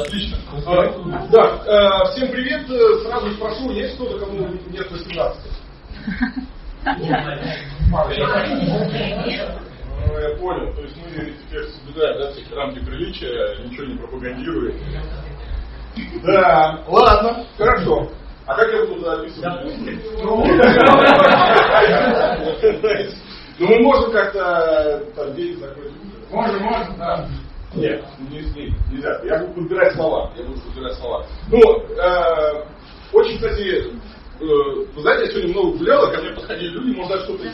Отлично. А, да, а, всем привет. Сразу спрошу, есть кто-то, кому нет 18? Ну, я понял. То есть мы теперь соблюдаем да, все рамки приличия, ничего не пропагандируем. Да, ладно, хорошо. А как я буду записывать? Ну, мы можем как-то там день закрыть. Можем, можем, да. Нет, не, не, нельзя. Я буду подбирать слова. Я буду подбирать слова. Ну, э, очень, кстати, э, вы знаете, я сегодня много гулял, ко мне подходили люди, может даже кто-то,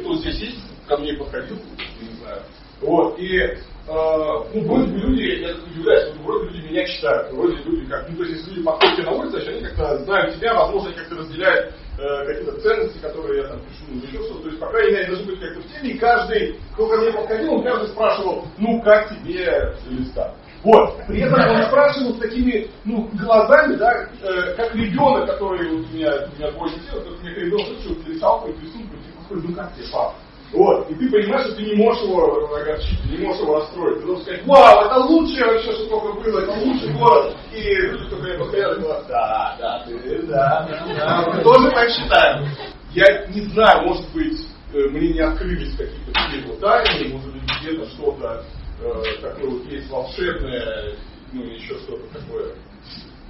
кто здесь есть, ко мне подходил, не знаю. Вот, и э, ну, вроде бы люди, я удивляюсь, вот, вроде люди меня читают, вроде люди как, ну, то есть, если люди подходят на улице, значит, они как-то знают тебя, возможно, как-то разделяют э, какие-то ценности, которые я там пишу, ну, еще то есть, по крайней мере, должны быть как-то в теме, и каждый, кто ко мне подходил, он каждый спрашивал, ну, как тебе листа? Вот. При этом он спрашивал с такими, ну, глазами, да, э, как ребенок, который вот у меня, у меня детей, вот у меня ребенок, что рисовал какой-то рисунок, типа, ну как тебе, папа? Вот. И ты понимаешь, что ты не можешь его огорчить, не можешь его расстроить. Ты должен сказать, вау, это лучшее вообще, что только было, это лучший город. И люди, кто мне постоянно говорят, да, да, ты, да, да, мы тоже так считаем. Я не знаю, может быть, э, мне не открылись какие-то его тайны, может быть, где-то что-то э, такое вот есть волшебное, ну, еще что-то такое,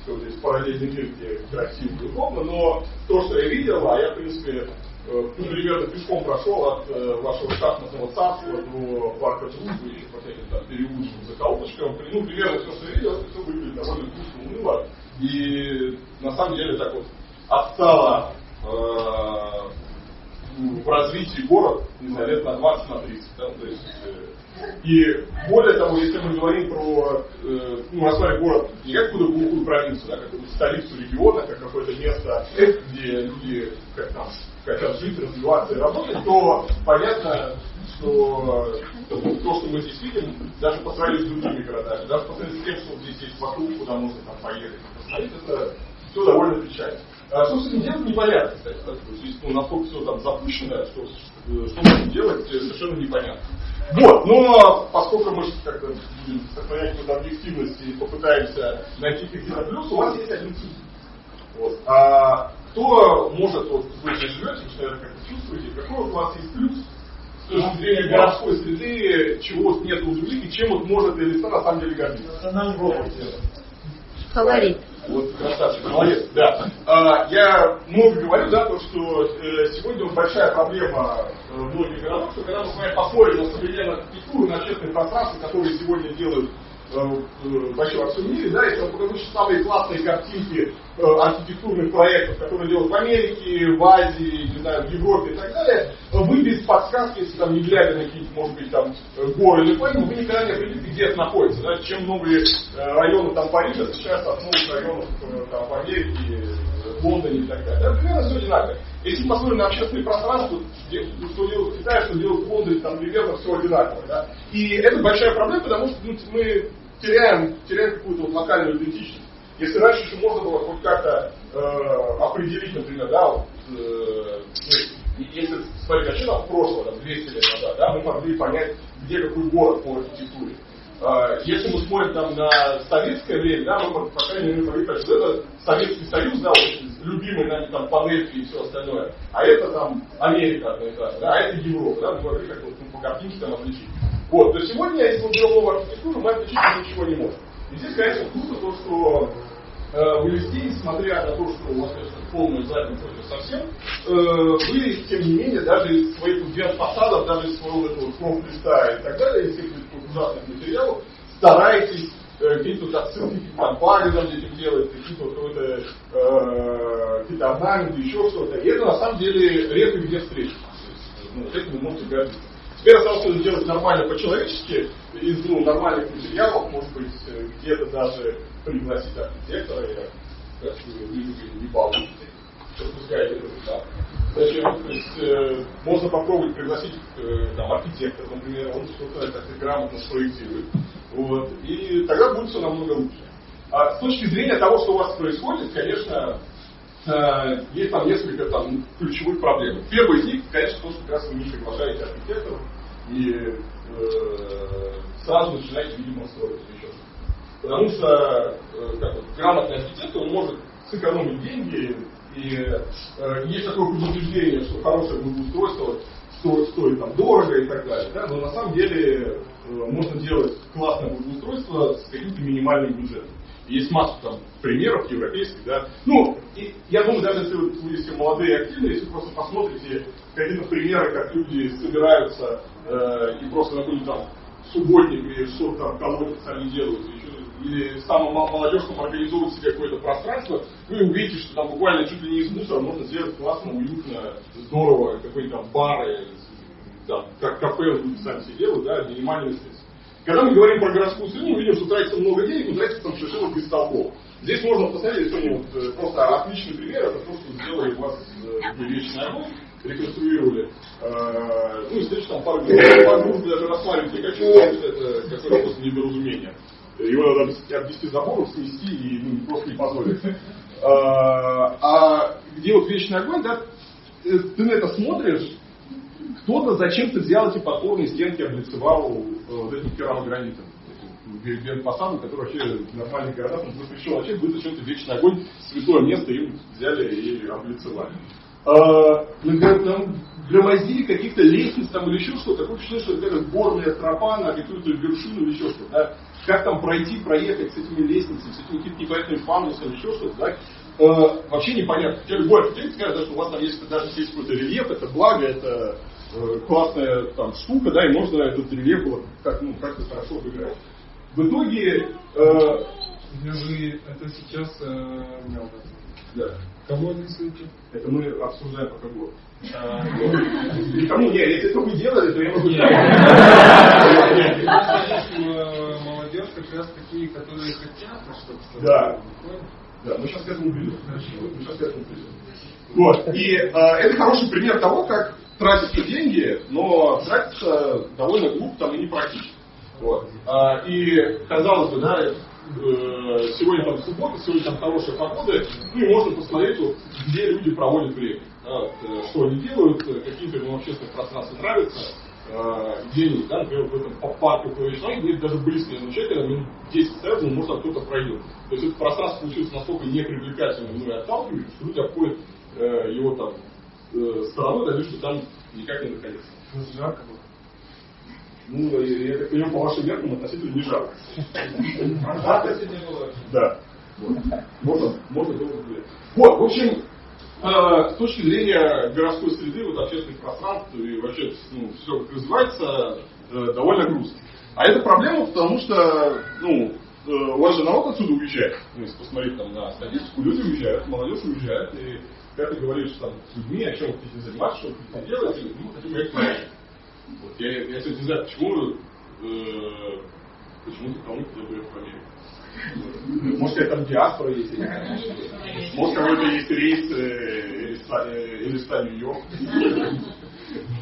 что здесь параллельный мир, где красиво и но то, что я видел, а я, в принципе, ну, примерно пешком прошел от э, вашего шахматного царства до парка дружбы, еще по всяким там переулочкам, закоулочкам. Ну, примерно все, что видел, все выглядит довольно вкусно, уныло. И на самом деле так вот отстало э, в развитии город, не знаю, лет на 20, на 30. Да? То есть, э, и более того, если мы говорим про, э, ну, рассматривать город не как какую-то глухую провинцию, да, как столицу региона, как какое-то место, где люди как там хотят жить, развиваться и работать, то понятно, что то, что мы здесь видим, даже по сравнению с другими городами, даже по сравнению с тем, что здесь есть вокруг, куда можно там поехать, посмотреть, это все довольно печально. А что с этим делать, непонятно, кстати. То есть, ну, насколько все там запущено, что, что можно делать, совершенно непонятно. Вот, но поскольку мы как-то будем сохранять какую-то объективность и попытаемся найти какие-то плюсы, у вас есть один плюс. Вот. А кто может, вот вы здесь живете, вы, наверное, как-то чувствуете, какой у вас есть плюс с точки зрения городской среды, чего вот нет у других, и чем вот может Элиса на самом деле гордиться? Национальный город. Фаворит. Вот красавчик, молодец, да. А, я много говорю, да, то, что э, сегодня вот большая проблема э, многих городов, что когда мы с вами посмотрим на современную архитектуру, на общественные пространства, которые сегодня делают Э, э, всем мире, да, если вам покажу самые классные картинки э, архитектурных проектов, которые делают в Америке, в Азии, не знаю, в Европе и так далее, вы без подсказки, если там не глядя на какие-то, может быть, там горы или планету, вы никогда не определите, где это находится. Да? Чем новые районы там Парижа отличаются от новых районов там, в Америке, в Лондоне и так далее. Да, примерно все одинаково. Если посмотрим на общественное пространство, что делают в Китае, что делают в Лондоне, там примерно все одинаково. Да? И это большая проблема, потому что ну, мы теряем, теряем какую-то вот локальную идентичность. Если раньше еще можно было хоть как-то э, определить, например, да, вот, э, ну, если смотреть начало прошлого, там, 200 лет назад, да, мы могли понять, где какой город по архитектуре. Э, если мы смотрим там на советское время, да, мы, по крайней мере, могли понять, что это Советский Союз, да, вот, любимый нами там панельки и все остальное, а это там Америка одна да, а это Европа, да, мы могли как-то вот, ну, по картинке там отличить. Вот, то сегодня, если мы берем новую архитектуру, мы отличить ничего не можем. И здесь, конечно, круто то, что э, вы вести, несмотря на то, что у вас, конечно, полная задница уже совсем, э, вы, тем не менее, даже из своих двух фасадов, даже из своего этого фронт листа и так далее, из всех этих ужасных материалов, стараетесь э, какие-то вот отсылки к компаниям этим делать, какие-то вот э, какие-то орнаменты, еще что-то. И это на самом деле редко где встретится. Ну, вот этим вы можете гордиться. Теперь осталось это сделать нормально по-человечески, из ну, нормальных материалов, может быть, где-то даже пригласить архитектора, или как вы не получите, пропускаете этот этап. Зачем? То есть э, можно попробовать пригласить э, там, архитектора, например, он что-то как-то грамотно спроектирует. Вот, и тогда будет все намного лучше. А с точки зрения того, что у вас происходит, конечно, Э, есть там несколько там, ключевых проблем. Первый из них, конечно, то, что как раз вы не приглашаете архитекторов и э, сразу начинаете, видимо, строить еще Потому что э, как, вот, грамотный архитектор может сэкономить деньги, и э, есть такое предупреждение, что хорошее благоустройство стоит, стоит там дорого и так далее. Да? Но на самом деле э, можно делать классное благоустройство с каким-то минимальным бюджетом. Есть масса там примеров европейских, да. Ну, и я думаю, даже если вы, все молодые и активные, если вы просто посмотрите какие-то примеры, как люди собираются э, и просто какой-нибудь там субботник или что-то там колодец сами делают, или, самым молодежь там организовывает себе какое-то пространство, вы увидите, что там буквально чуть ли не из мусора можно сделать классно, уютно, здорово, какой-то там бары, там, как кафе люди сами себе делают, да, минимальный средств. Когда мы говорим про городскую среду, мы видим, что тратится много денег, но тратится там совершенно бестолково. Здесь можно посмотреть, сегодня вот э, просто отличный пример, это то, что сделали у вас э, вечный огонь, реконструировали. Э, ну, и здесь там пару групп даже рассматривать не хочу, это какое-то просто недоразумение. Его надо обвести забором, снести и ну, просто не позволить. А где вот вечный огонь, да, ты на это смотришь, кто-то зачем-то взял эти подпорные стенки, облицевал э, вот этим керамогранитом. Генпосаду, который вообще в нормальных городах он запрещен вообще, будет зачем-то вечный огонь, святое место им взяли и облицевали. А, громоздили каких-то лестниц там или еще что-то, такое впечатление, что это горная тропа на какую-то вершину или еще что-то. Да? Как там пройти, проехать с этими лестницами, с этими какими-то непонятными фанусами, еще что-то, да? э, вообще непонятно. Любой архитектор скажет, что у вас там есть даже есть какой-то рельеф, это благо, это классная там штука, да, и можно этот рельеф как, ну, как-то хорошо обыграть. В итоге... Э, вы это сейчас э, да. кого рисуете? Это мы обсуждаем пока год. А, Никому нет, если это вы делали, то я могу Молодежь как раз такие, которые хотят, чтобы... Да. Да, мы сейчас к этому придем. Мы сейчас к этому придем. Вот. И э, это хороший пример того, как тратятся деньги, но тратятся довольно глупо там и непрактично. Вот. А, и казалось бы, да, э, сегодня там суббота, сегодня там хорошая погода, ну и можно посмотреть, вот, где люди проводят время. Да, э, что они делают, какие-то им общественные пространства нравятся, э, где-нибудь, да, например, в этом по парку Клавишной, где даже близко не человека, минут 10 стоят, ну, может, кто-то пройдет. То есть это пространство получилось настолько непривлекательным, ну и отталкивающим, что люди обходят э, его там э, стороной, да, что там никак не находиться. Жарко было. Ну, я так понимаю, по вашим меркам относительно не жарко. Жарко сегодня было? Да. Можно, можно долго гулять. Вот, в общем, э, с точки зрения городской среды, вот общественных пространств и вообще ну, все как развивается, э, довольно грустно. А это проблема, потому что, ну, э, у вас же народ отсюда уезжает. Ну, если посмотреть там на статистику, люди уезжают, молодежь уезжает, и когда ты говоришь там, с людьми, о чем вы хотите заниматься, что вы хотите делать, и, ну, хотим уехать в вот, я, я, не знаю, почему, э, почему ты кому-то уехать в Америку. Может, какая там диаспора есть, Может, какой-то есть рейс э, или ста Нью-Йорк.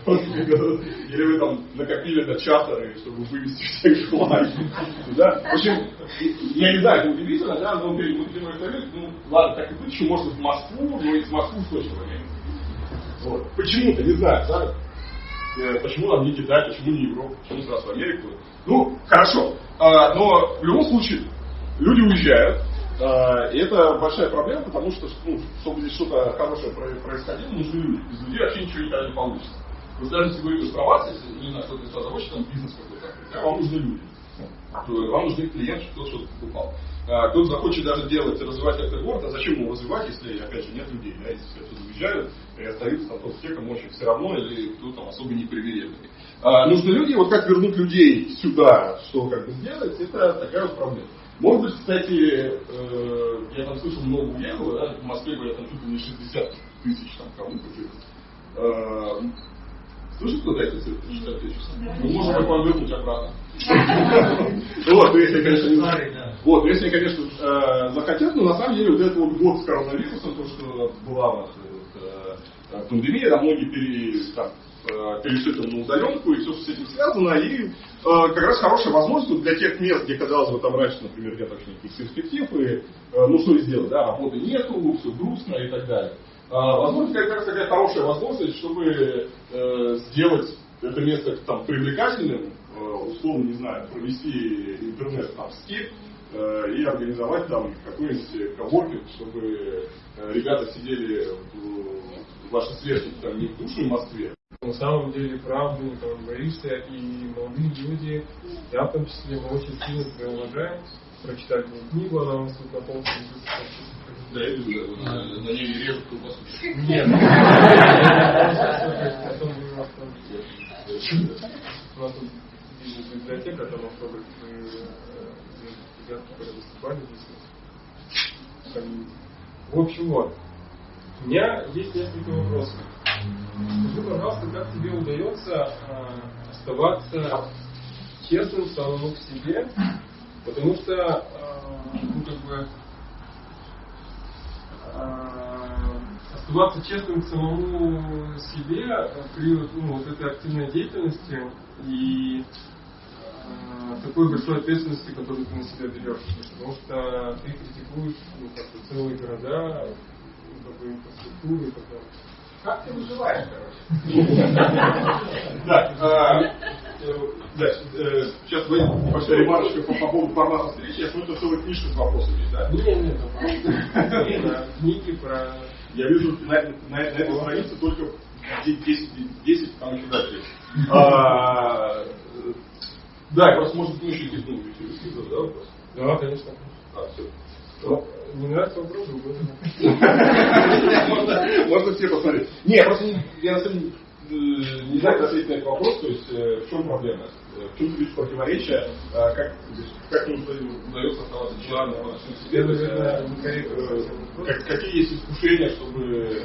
Или вы там накопили на чартеры, чтобы вывести всех желаний. Да? В общем, я не знаю, это удивительно, да, но перед Мультимой ну ладно, так и быть, еще может в Москву, но из точно в Вот. Почему-то, не знаю, да? Э, почему нам не Китай, почему не Европа, почему сразу Америку. Ну, хорошо. А, но в любом случае, люди уезжают, а, и это большая проблема, потому что, ну, чтобы здесь что-то хорошее происходило, нужны люди. Без людей вообще ничего никогда не получится. Вы даже если про вас, если, не знаю, кто-то из вас захочет, там бизнес какой-то, да, вам нужны люди. Вам нужны клиенты, чтобы кто-то что-то покупал. А, кто-то захочет даже делать, развивать этот город, а зачем его развивать, если, опять же, нет людей, да, если все уезжают, и остаются там только те, кому очень все равно, или кто там особо не привередный. А, нужны люди, вот как вернуть людей сюда, что как бы сделать, это такая вот проблема. Может быть, кстати, э, я там слышал, много уехало, да, в Москве говорят, там чуть ли не 60 тысяч там кому-то э, Слышит кто-то эти цифры? 60 тысяч? Мы можем как вам вернуть обратно. Вот, если, конечно, не Вот, если, конечно, э, захотят, но на самом деле вот этот вот год с коронавирусом, то, что была у нас э, пандемия, да, многие пере, э, перешли там на удаленку и все, с этим связано, и как раз хорошая возможность для тех мест, где, казалось бы, там раньше, например, нет вообще никаких перспектив, и ну что сделать, да, работы нету, все грустно и так далее. Возможно, как раз такая хорошая возможность, чтобы сделать это место там привлекательным, условно, не знаю, провести интернет там скип, э, и организовать там какой-нибудь коворкинг, чтобы э, ребята сидели, в, ваши сверстники там не в душной Москве. На самом деле правду не боишься, и молодые люди, я в том числе, мы очень сильно тебя уважаем, прочитали мне книгу, она у нас тут на полке да, я вижу, на, на ней режут колбасу. Нет. У нас тут библиотека, там автографы ребят, которые выступали здесь. В общем, вот. У меня есть несколько вопросов. Скажи, пожалуйста, как тебе удается оставаться честным самому к себе, потому что, ну, как бы, оставаться честным к самому себе при ну, вот этой активной деятельности и э, такой большой ответственности, которую ты на себя берешь. Потому что ты критикуешь ну, как бы, целые города, ну, как бы, инфраструктуру и так далее. Как ты выживаешь, короче? Да, а, да, э, сейчас вы небольшая ремарочка по, по поводу формата встречи. Я смотрю, целая книжка с вопросами, да? Нет, нет, книги про... Я вижу на, на, на этой странице только 10, 10 там еще дальше. А, да, просто может быть еще здесь да, вопрос? Да, конечно. А, все. Не нравится вопрос, Можно все посмотреть. Не, просто я на самом деле э, не знаю, как ответить на этот вопрос, то есть э, в чем проблема? Э, в чем ключ противоречия, как, как удается оставаться членом по отношению к себе, как, какие есть искушения, чтобы...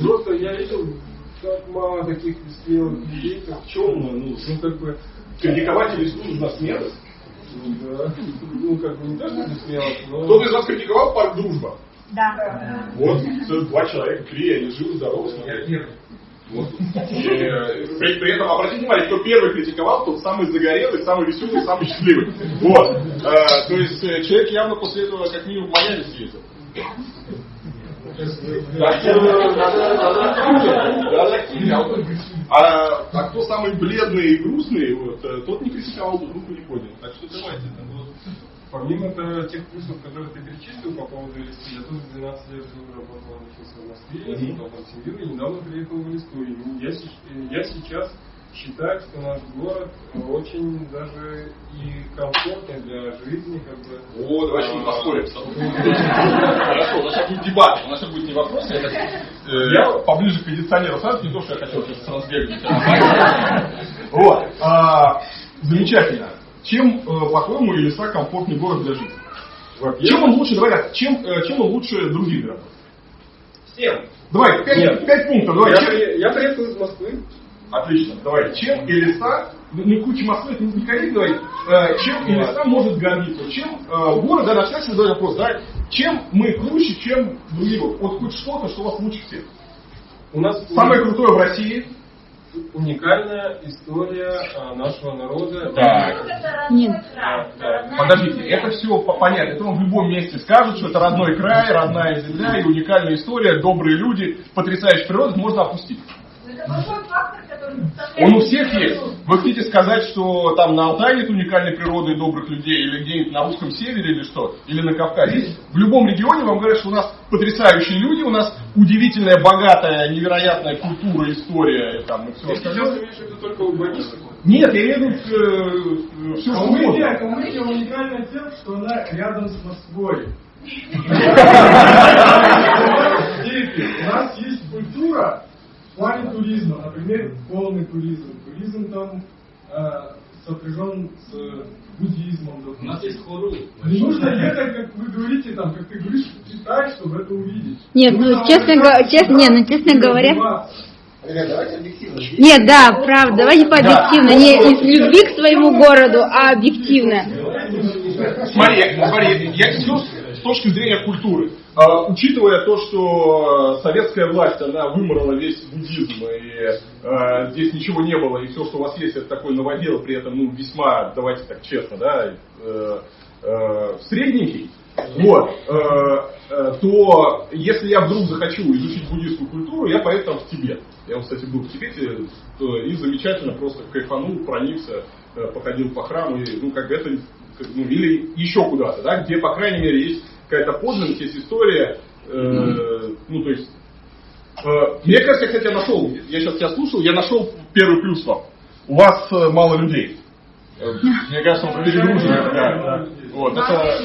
Просто я видел как мало таких людей, как в чем, ну, ну как бы, критиковать листу нужна смелость, да. Ну, как бы не то, что смелость, но... Кто-то из вас критиковал парк «Дружба»? Да. Вот, целых два человека, три, они живы, здоровы. Первый. Вот. И, при, при этом обратите внимание, кто первый критиковал, тот самый загорелый, самый веселый, самый счастливый. Вот. А, то есть э, человек явно после этого как минимум в Майами съездил. А, а кто самый бледный и грустный, вот, э, тот не критиковал, тот руку не поднял. Так что давайте. Помимо тех плюсов, которые ты перечислил по поводу LSD, я тоже 12 лет жил, работал, учился в Москве, я создал там семью и недавно приехал в Листу. Я, я сейчас считаю, что наш город очень даже и комфортный для жизни, как бы. О, давай сейчас поспорим. Хорошо, у нас сейчас будет дебат, у нас сейчас будет не вопрос, я, э, я поближе к кондиционеру сразу, не то, что я хотел сейчас сразу бегать. Вот. А, замечательно. Чем, э, по-твоему, Елиса комфортный город для жизни? Чем он лучше, давай так, чем, э, чем он лучше других городов? Всем. Давай, пять, пять пунктов. Давай. Я, я приехал из Москвы. Отлично. Давай. Чем Элиса, ну не куча Москвы, это некорректно, давай. Э, чем Элиса может гордиться? Чем э, город, да, начать задать вопрос, да, чем мы круче, чем другие города? Вот хоть что-то, что у вас лучше всех. У нас самое крутое в России. Уникальная история а, нашего народа. Так. Нет. Подождите, это все понятно. Это он в любом месте скажет, что это родной край, родная земля и уникальная история, добрые люди, потрясающая природа, можно опустить. Он у всех есть. Вы хотите сказать, что там на Алтае нет уникальной природы и добрых людей, или где-нибудь на русском севере, или что? Или на Кавказе? В любом регионе вам говорят, что у нас потрясающие люди, у нас удивительная, богатая, невероятная культура, история и там и все только урбанистов? Нет, я имею в виду э, все, что угодно. Калмыкия уникальна тем, что она рядом с Москвой. У нас есть культура, в плане туризма, например, полный туризм. Туризм там э, сопряжен с буддизмом. У нас есть хору. Не нужно ехать, как вы говорите, там, как ты говоришь, в Китай, чтобы это увидеть. Нет, ну честно, го- честно, не, ну честно говоря. Ребят, давайте объективно. Нет, да, правда, давайте по объективно. Не из любви к своему городу, а объективно. Смотри, смотри, я все с точки зрения культуры. А, учитывая то, что советская власть, она выморала весь буддизм, и а, здесь ничего не было, и все, что у вас есть, это такой новодел, при этом, ну, весьма, давайте так честно, да, э, э, средненький, вот, э, э, то если я вдруг захочу изучить буддийскую культуру, я поеду там в Тибет. Я, кстати, был в Тибете и замечательно просто кайфанул, проникся, э, походил по храму, и, ну, как бы это ну, или еще куда-то, да, где, по крайней мере, есть какая-то подлинность, есть история, э, ну, то есть, э, мне кажется, я, кстати, я нашел, я сейчас тебя слушал, я нашел первый плюс вам. У вас э, мало людей. Э, мне кажется, он перегружен. Да. Вот, это,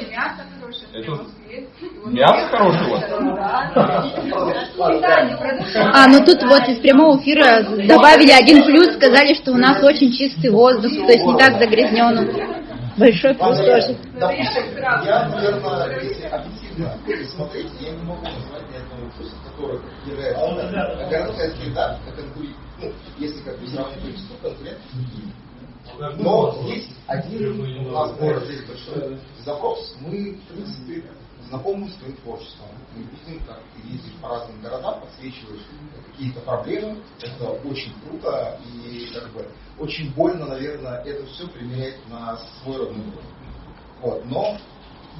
это, Мясо хорошего? А, ну тут вот из прямого эфира добавили один плюс, сказали, что у нас очень чистый воздух, то есть не так загрязнен. Большой плюс тоже. Я, наверное, если объективно смотреть, я не могу назвать ни одного плюса, который является городская среда, ну, если как бы сравнивать количество конкурентов но есть один у нас в городе большой запрос. Мы, в принципе, знакомы с твоим творчеством. Мы видим, как ты ездишь по разным городам, подсвечиваешь какие-то проблемы. Это очень круто и как бы очень больно, наверное, это все применять на свой родной город. Вот. Но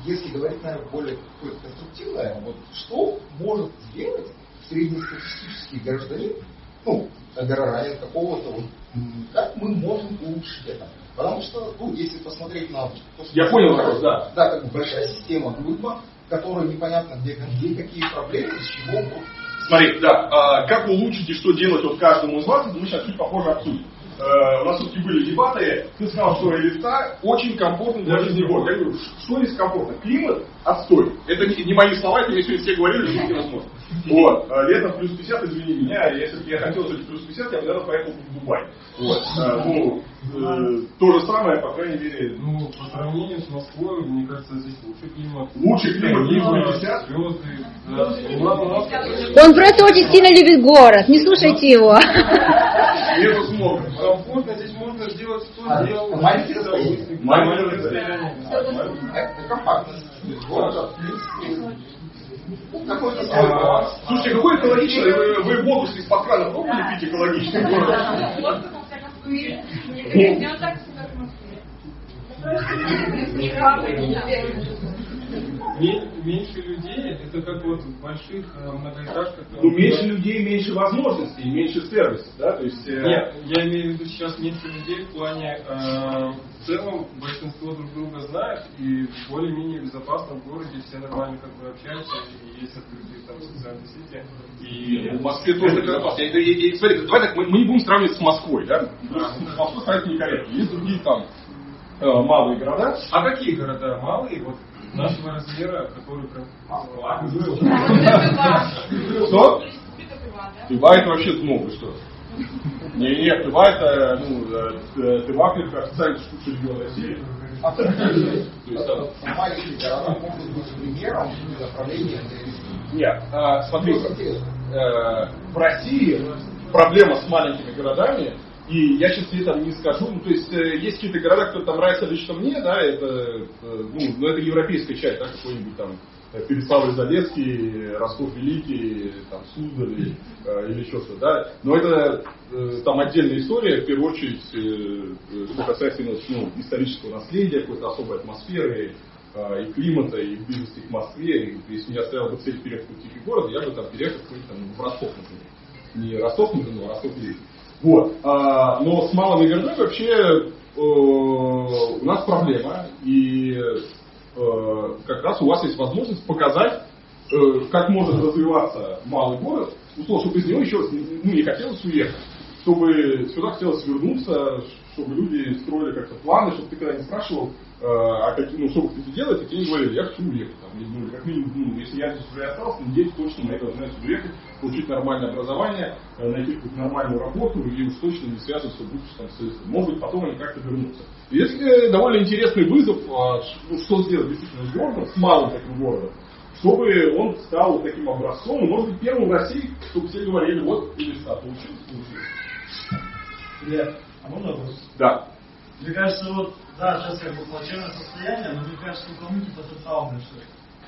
если говорить, наверное, более какое-то конструктивное, вот что может сделать среднестатистический гражданин, ну, горожанин какого-то, вот, как мы можем улучшить это? Потому что, ну, если посмотреть на то, что... Я понял вопрос, да. Да, как бы большая система группа, которая непонятно где, где какие проблемы, с чего. Смотри, да, а, как улучшить и что делать вот каждому из вас, мы сейчас чуть попозже обсудим. Э, у нас все-таки были дебаты, ты сказал, что Элиста очень комфортно для жизни города. Я говорю, что здесь комфортно? Климат отстой. Это не, не мои слова, это мне сегодня все говорили, что невозможно. Вот. Э, летом плюс 50, извини меня, если бы я хотел жить плюс 50, я бы, наверное, поехал в Дубай. Вот. Э, ну, э, то же самое, по крайней мере. Ну, по сравнению с Москвой, мне кажется, здесь лучший климат. Лучший климат, плюс 50? Звезды, да. Он просто очень сильно любит город, не слушайте его. Нету смога. Комфортно здесь можно сделать, что а, сделал. Маленький расстояние. Слушайте, какой экологичный? Вы, вы воду из-под крана пробовали пить экологичный город? Меньше людей, это как вот в больших э, многоэтажках. Ну, меньше людей, меньше возможностей, меньше сервисов, да? То есть, э... Нет, я имею в виду сейчас меньше людей в плане, э, в целом большинство друг друга знает, и более-менее безопасно в городе, все нормально как бы общаются, и есть открытые там социальные сети. И в Москве тоже безопасно. Я, я, я, смотри, давай так, мы, мы не будем сравнивать с Москвой, да? Москвой сравнить некорректно. Есть другие там э, малые города. А какие города малые? Вот нашего размера, который прям... Что? Тыва это вообще много, что? Не, не, Тыва это, ну, Тыва это официальная штука региона России. Маленькие города могут быть примером направления Нет, а, смотри, э, в России проблема с маленькими городами и я сейчас тебе там не скажу, ну, то есть э, есть какие-то города, кто там нравится лично мне, да, это, э, ну, ну, это европейская часть, да, какой-нибудь там э, Переславль-Залесский, Ростов-Великий, там, Суздаль э, или что-то, да. Но это э, там отдельная история, в первую очередь, э, что касается ну, исторического наследия, какой-то особой атмосферы, э, и климата, и близости к Москве. И, если меня стояла бы цель переехать в тихий город, я бы там переехал там, в Ростов, например. Не Ростов, например, а Ростов-Великий. Вот. А, но с малыми городами вообще э, у нас проблема. И э, как раз у вас есть возможность показать, э, как может развиваться малый город, условно, чтобы из него еще ну, не хотелось уехать, чтобы сюда хотелось вернуться, чтобы люди строили как-то планы, чтобы ты когда не спрашивал, а какие, ну, что вы хотите делать, такие не говорили, я хочу уехать. Там, ну, как минимум, ну, если я здесь уже остался, надеюсь, точно мои должны отсюда уехать, получить нормальное образование, э, найти какую-то нормальную работу и уж точно не связываться больше там, с Может быть, потом они как-то вернутся. Если довольно интересный вызов, а, ну, что сделать действительно с городом, с малым таким городом, чтобы он стал таким образцом, и, может быть, первым в России, чтобы все говорили, вот, или что, получилось, получилось. А можно вопрос? Да. Мне кажется, вот, да, сейчас как бы плачевное состояние, но мне кажется, у кому-то потенциал большой.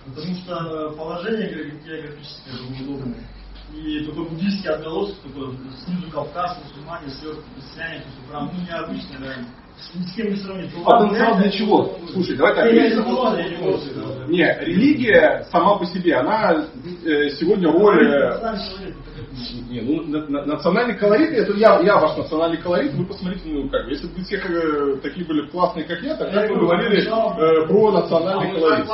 Потому что положение географическое удобное. И такой буддийский отголосок, такой снизу Кавказ, мусульмане, сверху христиане, то есть прям ну, необычно, реально. С кем не сравнить. Потенциал для чего? Слушай, давай так. Не религия- сама по себе, она э, сегодня роль... Не, ну на- на- национальный колорит, это я, я ваш национальный колорит, вы посмотрите, ну как, бы, если бы все э, такие были классные, как я, тогда бы мы говорили э, про национальный колорит.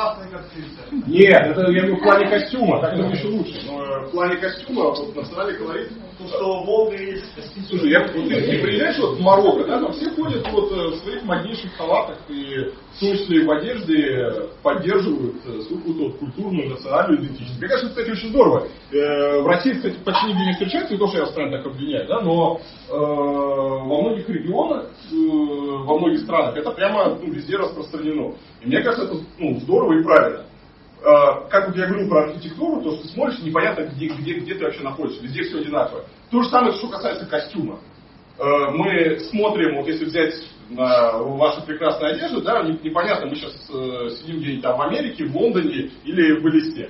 Нет, это я говорю в плане костюма, так это еще лучше. Но э, в плане костюма вот, национальный колорит. Ну, что Волга есть. Слушай, я, вот, ты, ты приезжаешь вот в Марокко, да, там все ходят вот в своих моднейших халатах и и в одежде э, поддерживают э, какую-то вот культурную, национальную идентичность. Мне кажется, кстати, очень здорово. Э, В России, кстати, почти нигде не встречается, не то, что я постоянно так обвиняю, да, но э, во многих регионах, э, во многих странах это прямо ну, везде распространено. И мне кажется, это ну, здорово и правильно. Э, как вот я говорил про архитектуру, то, что смотришь, непонятно, где, где, где ты вообще находишься, везде все одинаково. То же самое, что касается костюма. Э, Мы смотрим, вот если взять на вашу прекрасную одежду, да, не- непонятно, мы сейчас э, сидим где-нибудь там в Америке, в Лондоне или в Элисте.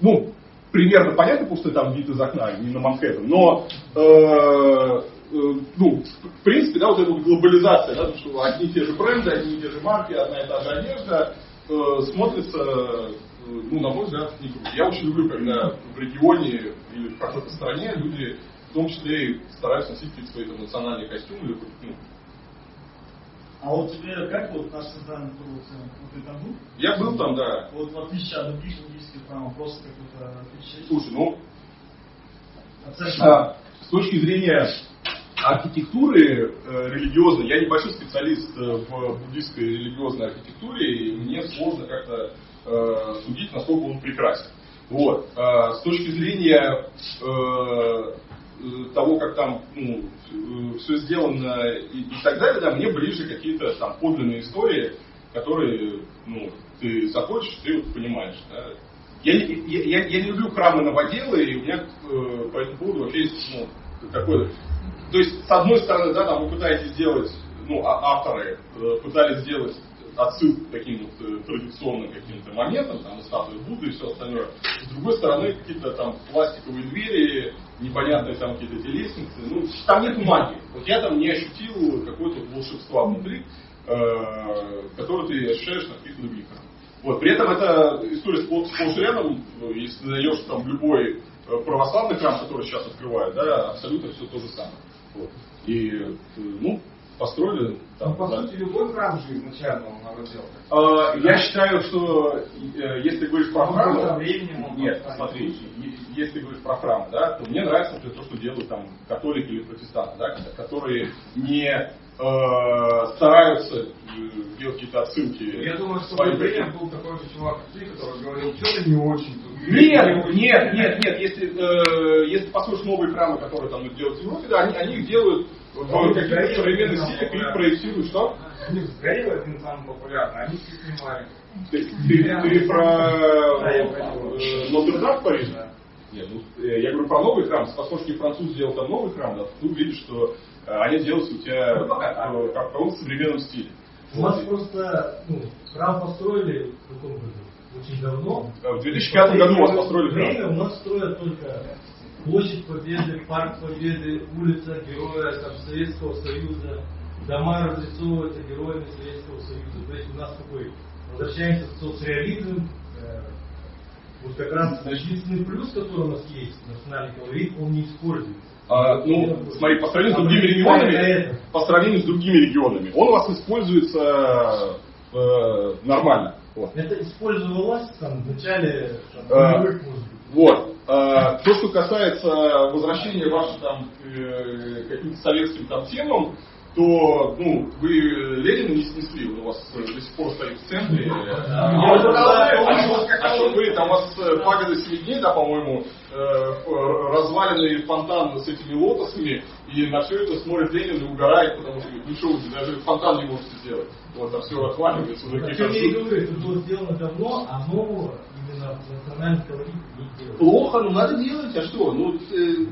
Ну, примерно понятно, потому что там вид из окна, не на Манхэттен, но э, э, ну, в принципе, да, вот эта вот глобализация, да, что одни и те же бренды, одни и те же марки, одна и та же одежда, э, смотрится, э, ну, на мой взгляд, не круто. Я очень люблю, когда в регионе или в какой-то стране люди, в том числе, и стараются носить какие-то свои там, национальные костюмы или ну, А вот тебе как вот наш центральный круг, вот ты там был? Я был там, да. Вот в отличие от других индийских храмов, просто какой-то отличие. Слушай, ну, Оценка. А, с точки зрения архитектуры э, религиозной, я небольшой специалист э, в буддийской религиозной архитектуре, и мне сложно как-то э, судить, насколько он прекрасен. Вот. А, с точки зрения э, э, того, как там ну, все сделано и, и так далее, да, мне ближе какие-то там подлинные истории, которые ну, ты заходишь, ты вот понимаешь. Да. Я, я, я, я не люблю храмы новоделы, и у меня э, по этому поводу вообще есть ну, такое... То есть, с одной стороны, да, там вы пытаетесь сделать, ну, а- авторы э, пытались сделать отсылку к таким вот э, традиционным каким-то моментам, там, статуи Будды и все остальное. С другой стороны, какие-то там пластиковые двери, непонятные там какие-то эти лестницы. Ну, там нет магии. Вот я там не ощутил какое-то волшебства внутри, э, которое ты ощущаешь на каких-то других. Вот, при этом это история и рядом, ну, если ты зайдешь там любой э, православный храм, который сейчас открывают, да, абсолютно все то же самое. Вот. И, э, ну, построили там. Ну, по да. сути, любой храм же изначально он надо делать. А, Я считаю, что э, если ты говоришь про храм, со временем нет, смотри, если ты говоришь про храм, да, то мне нравится, например, то, что делают там католики или протестанты, да, которые не э, стараются э, делать какие-то отсылки. Я думаю, что при каким- был такой же чувак, как ты, который говорил, что-то не очень. тут». Нет, нет, нет, нет. Если, э, если послушаешь новые храмы, которые там делают в Европе, да, они, они их делают в каких-то Горелый современных один стилях, самый их проектируют, что? Сгорел один самый популярный, они все снимали. Ты, ты- ты про понял. э, Нотр-Дам в Париже? Нет, ну, э, я говорю про новый храм. Послушаешь француз сделал там новый храм, да, ты увидишь, что э, они делаются у тебя Ну, пока э, как в современном стиле. У нас просто ну, храм построили в каком году? Очень давно. Э, В 2005 году у вас построили Время храм. у нас строят только Площадь Победы, Парк Победы, улица Героя там, Советского Союза, дома разрисовываются героями Советского Союза. То есть у нас такой, возвращаемся в соцреализм, э, вот как раз единственный плюс, который у нас есть, национальный колорит, он не используется. А, ну, смотри, по сравнению с А другими регионами, по сравнению с другими регионами, он у вас используется э, нормально. Вот. Это использовалось там, в начале там, быть. Вот. А, То, что касается возвращения ваших там к э, каким-то советским там темам, то ну, вы Ленина не снесли, он у вас до сих пор стоит в центре. А что- а что вы, там у вас э, пагода семи дней, да, по-моему, э, разваленный фонтан с этими лотосами, и на все это смотрит Ленин и угорает, потому что ну что, вы даже фонтан не можете сделать. Вот, там все отваливается. вы О такие, чем я и «Как говорю, это было сделано давно, а нового Плохо, ну надо делать, а что? Ну, э.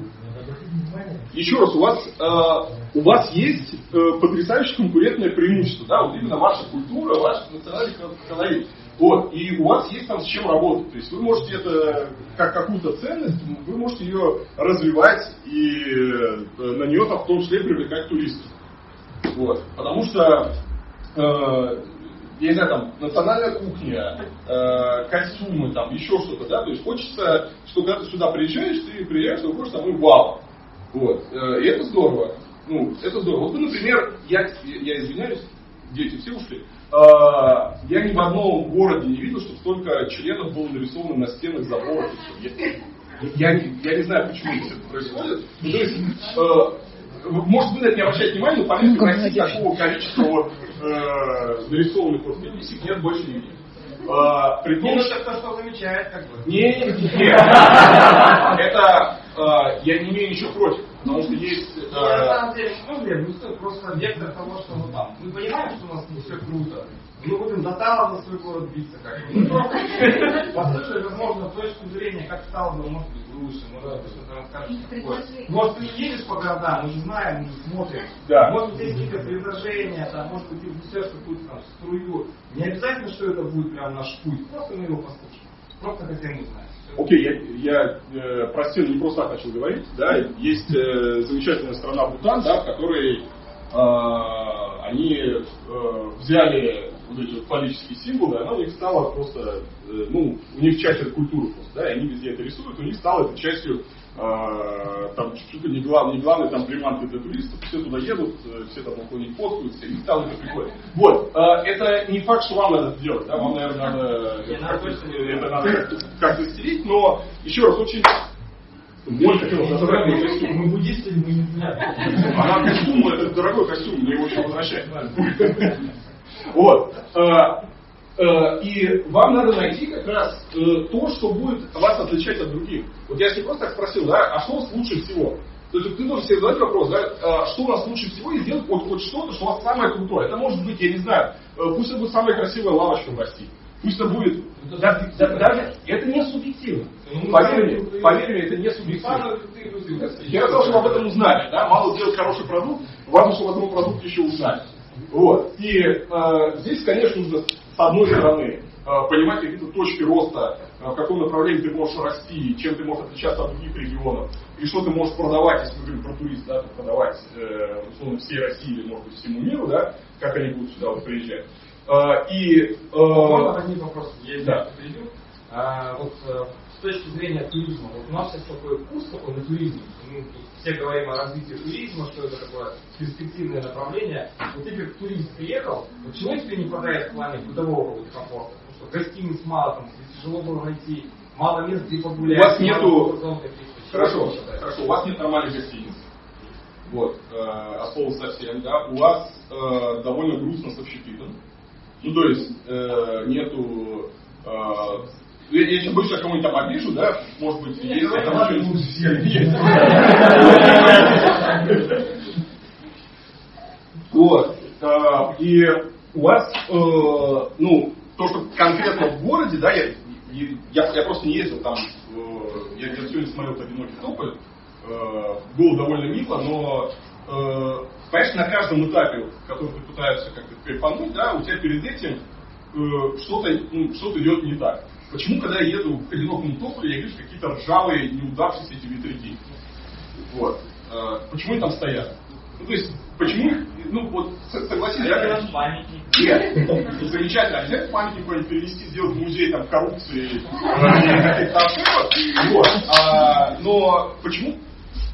Еще раз, у вас, э, у вас есть э, потрясающее конкурентное преимущество, да, вот именно ваша культура, ваш национальный кол- колорит. Вот, и у вас есть там с чем работать. То есть вы можете это как какую-то ценность, вы можете ее развивать и э, на нее там в том числе привлекать туристов. Вот. Потому что, э, я не знаю, там, национальная кухня, э, костюмы, там, еще что-то, да, то есть хочется, что когда ты сюда приезжаешь, ты приезжаешь, ты выходишь там и вау. Вот. Э, и это здорово. Ну, это здорово. Вот, например, я, я извиняюсь, дети все ушли. Э, я ни в одном городе не видел, что столько членов было нарисовано на стенах заборов. Я, я, я не знаю, почему это происходит. Ну, то есть, э, может быть, это не обращать внимания, но поверьте, в России такого количества вот, э, нарисованных вот пиписек нет больше нигде. А, при том, Ну, что... это кто что замечает, как бы. Не, не, не. Это э, я не имею ничего против, потому что есть... Ну, на э, самом деле, ну, Лев, ну просто вектор того, что мы там. Мы понимаем, что у нас не все круто. Мы будем за Талов за свой город биться как бы. Ну, послушай, возможно, точку зрения, как стало бы, может быть, лучше, может быть, что-то расскажешь такое. Может, ты не едешь по городам, мы же знаем, мы же смотрим. Да. Может быть, есть какие-то предложения, там, может быть, ты внесешь какую-то там струю. Не обязательно, что это будет прям наш путь, просто мы его послушаем. Просто хотим узнать. Окей, я, я э, про стену не просто так начал говорить, да, есть э, замечательная страна Бутан, да, в которой э, они э, взяли вот эти вот фаллические символы, она у них стала просто, э, ну, у них часть этой культуры просто, да, и они везде это рисуют, у них стало это частью э, там чуть-чуть не, глав, не главной там приманкой для туристов, все туда едут, э, все там около них фоткаются, и стало это прикольно. Вот, э, это не факт, что вам надо это делать, да, вам, наверное, надо, точно не это надо как-то стереть, но еще раз очень мой костюм. Мы буддисты, мы не знаем. А нам костюм, это дорогой костюм, мне его еще возвращать. Вот. Э, э, И вам надо найти как раз э, то, что будет вас отличать от других. Вот я себе просто так спросил, да, а что у вас лучше всего? То есть ты должен себе задать вопрос, да, что у нас лучше всего, и сделать хоть, хоть что-то, что у вас самое крутое. Это может быть, я не знаю, пусть это будет самая красивая лавочка в России. Пусть это будет, да- да- даже, это не субъективно. Поверь мне, поверь мне, это не субъективно. Я сказал, чтобы об этом узнали, да, мало сделать хороший продукт, важно, чтобы об этом продукте еще узнали. Вот. И э, здесь, конечно, нужно с одной стороны э, понимать какие-то точки роста, э, в каком направлении ты можешь расти, чем ты можешь отличаться от других регионов, и что ты можешь продавать, если мы говорим про турист, да, продавать э, условно всей России или, может быть, всему миру, да, как они будут сюда вот приезжать. И Можно один вопрос? Я Да. перейду. А, вот с точки зрения туризма, вот у нас сейчас такой вкус такой на туризме. Мы тут все говорим о развитии туризма, что это такое перспективное направление. Вот ты как турист приехал, чего тебе не хватает в плане бытового какого-то комфорта? Потому что гостиниц мало, там тяжело было найти, мало мест, где погулять. У вас нету- Хорошо, хорошо. У вас нет нормальных гостиниц. Вот, э, от слова совсем, да. У вас э, довольно грустно с общепитом. Ну, то есть, э, нету... Э, что я кого-нибудь там обижу, да, может быть, есть, там давай, еще- есть. Вот. э, И у вас, э, ну, то, что конкретно в городе, да, я, я, я просто не ездил там, э, я, я сегодня смотрел «Одинокий тополь», было довольно мило, но, понимаешь, на каждом этапе, который ты пытаешься как-то кайфануть, да, у тебя перед этим э, что-то ну, что идет не так. Почему, когда я еду к одинокому тополю, я вижу какие-то ржавые, неудавшиеся эти ветряки? Вот. Э, почему они там стоят? Ну, то есть, почему их, ну, вот, согласись, я, Памятник. нет, замечательно. Обязательно памятник какой-нибудь перевести, сделать музей там коррупции каких-то ошибок. Вот. А, но почему,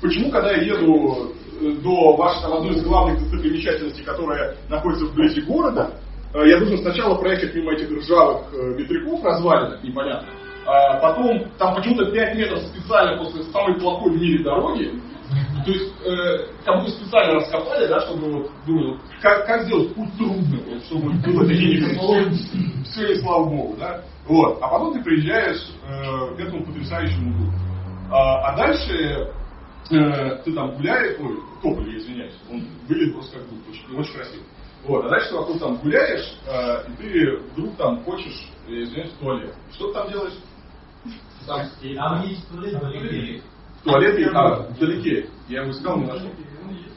почему, когда я еду э, до вашей там, одной из главных достопримечательностей, которая находится вблизи города, я должен сначала проехать мимо этих ржавых э, ветряков развалинах, непонятно. А потом там почему-то 5 метров специально после самой плохой в мире дороги, то есть, э, как будто специально раскопали, да, чтобы вот, думали, как, как сделать путь трудным, вот, чтобы было такие Все, и слава богу, да. Вот. А потом ты приезжаешь э, к этому потрясающему углу. А, а дальше э, ты там гуляешь, ой, тополь, извиняюсь, он выглядит просто как будто очень, очень красиво. Вот, а дальше ты вокруг там гуляешь, э, и ты вдруг там хочешь, извиняюсь, в туалет. Что ты там делаешь? Там Там есть туалет далеко. туалет и а, вдалеке. Я его искал, не нашел.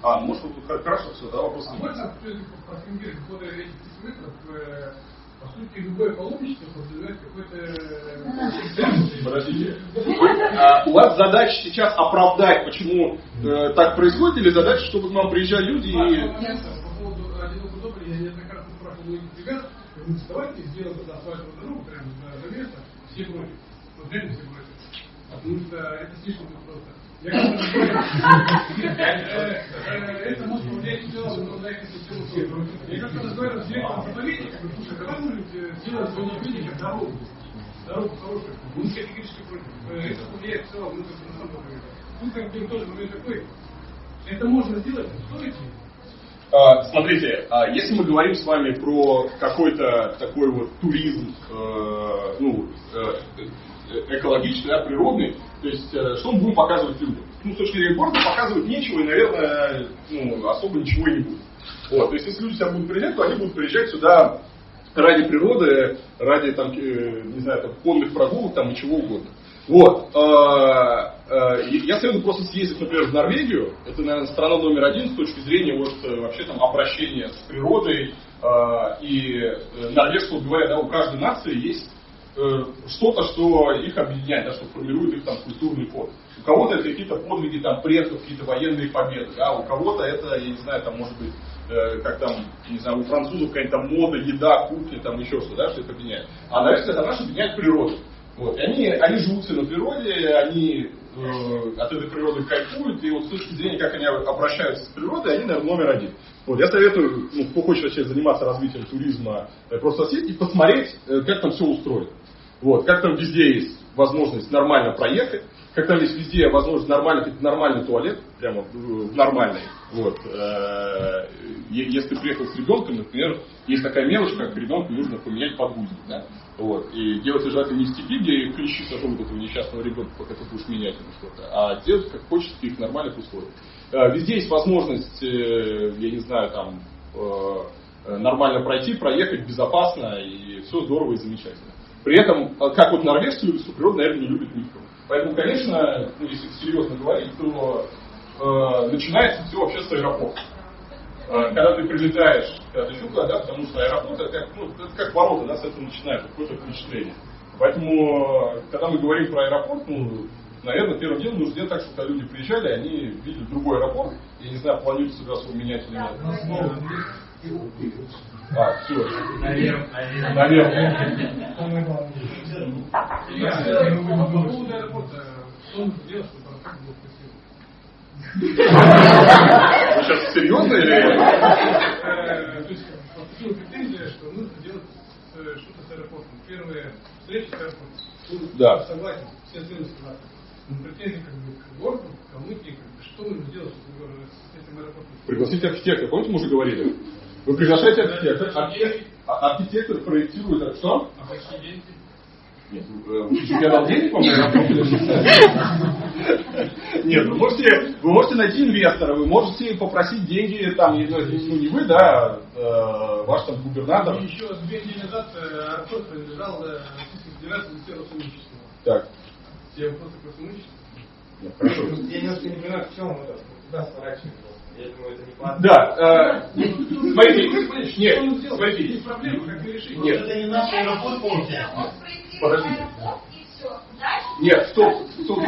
А, ну, может, вот тут хорошо, все, да, вопрос А можно по поводу этих метров? э, По сути, любое паломничество подразумевает какой-то... Подождите. А, у вас задача сейчас оправдать, почему э, так происходит, или задача, чтобы к нам приезжали люди и... По поводу многих ребят, говорят, давайте сделаем туда асфальтовую дорогу прямо за, место, против. Вот реально против. Потому что это слишком просто. Я это может повлиять в целом на экосистему. Я как-то разговаривал с директором заповедника, говорю, слушай, давай мы сделаем свой заповедник дорогу. Дорогу хорошую. Он категорически против. Это повлияет в целом, ну, на самом деле. Тут как бы тоже момент такой. Это можно сделать, стоит ли? А, Смотрите, а если мы говорим с вами про какой-то такой вот туризм, э, ну, э, экологичный, да, природный, то есть э, что мы будем показывать людям? Ну, с точки зрения города показывать нечего и, наверное, ну, особо ничего и не будет. Вот, то есть если люди сюда будут приезжать, то они будут приезжать сюда ради природы, ради там, э, не знаю, там, конных прогулок там, и чего угодно. Вот. Э, Я советую просто съездить, например, в Норвегию. Это, наверное, страна номер один с точки зрения вот, э, вообще там обращения с природой. э, И норвежцы, говоря, да, у каждой нации есть что-то, что их объединяет, да, что формирует их там культурный код. У кого-то это какие-то подвиги там предков, какие-то военные победы, да, у кого-то это, я не знаю, там может быть, как там, не знаю, у французов какая-то мода, еда, кухня, там еще что, да, что их объединяет. А норвежцы это наша объединяет природа. Вот. И они, они живут все на природе, они э, от этой природы кайфуют, и вот с точки зрения, как они обращаются с природой, они, наверное, номер один. Вот, я советую, ну, кто хочет вообще заниматься развитием туризма, э, просто съездить и посмотреть, э, как там все устроено. Вот, как там везде есть возможность нормально проехать, там есть везде возможность нормально, нормальный туалет, прямо в- в нормальный. Вот. Э, Если ты приехал с ребенком, например, есть такая мелочь, как ребенку нужно поменять подгузник. Да? Вот. И делать желательно не в степи, где клещи сожрут этого несчастного ребенка, пока ты будешь менять ему что-то, а делать как хочется в нормальных условиях. Э, Везде есть возможность, э, я не знаю, там э, э, нормально пройти, проехать безопасно, и все здорово и замечательно. При этом, э, как вот норвежцы любят природу, наверное, не любят никто. Поэтому, конечно, ну, если серьезно говорить, то э, начинается все вообще с аэропорта. Э, Когда ты прилетаешь, когда ты да, потому что аэропорт это как, ну, это как ворота, да, с этого начинается какое-то впечатление. Поэтому, э, когда мы говорим про аэропорт, ну, наверное, первым делом нужно сделать так, чтобы когда люди приезжали, они видели другой аэропорт. Я не знаю, планируете себя свой менять или нет. А, все. Красивым? Вы сейчас серьезно или? То есть поступила претензия, что нужно делать что-то с аэропортом. Первые встречи с аэропортом. Да. Согласен, все целые согласны. Претензии как бы к городу, к Калмыкии, что нужно делать с этим аэропортом. Пригласите архитектора. Помните, мы уже говорили? Вы приглашаете архитектора. Архи- а- Архитектор проектирует а что? А? Нет, ну, э, я дал денег вам на аэропорт или что? Нет, вы можете, вы можете найти инвестора, вы можете попросить деньги, там, не, ну, ну, не вы, да, э, ваш там губернатор. И еще две недели назад э, аэропорт принадлежал Российской Федерации Министерству Сотрудничества. Так, Все вопросы про сотрудничество? нет, хорошо. Я немножко не понимаю, в чем это. Куда сворачивать? Я думаю, это не платно. Да, э, смотрите, нет, смотрите? Нет. Это не наш аэропорт. Подождите. Нет, стоп, стоп,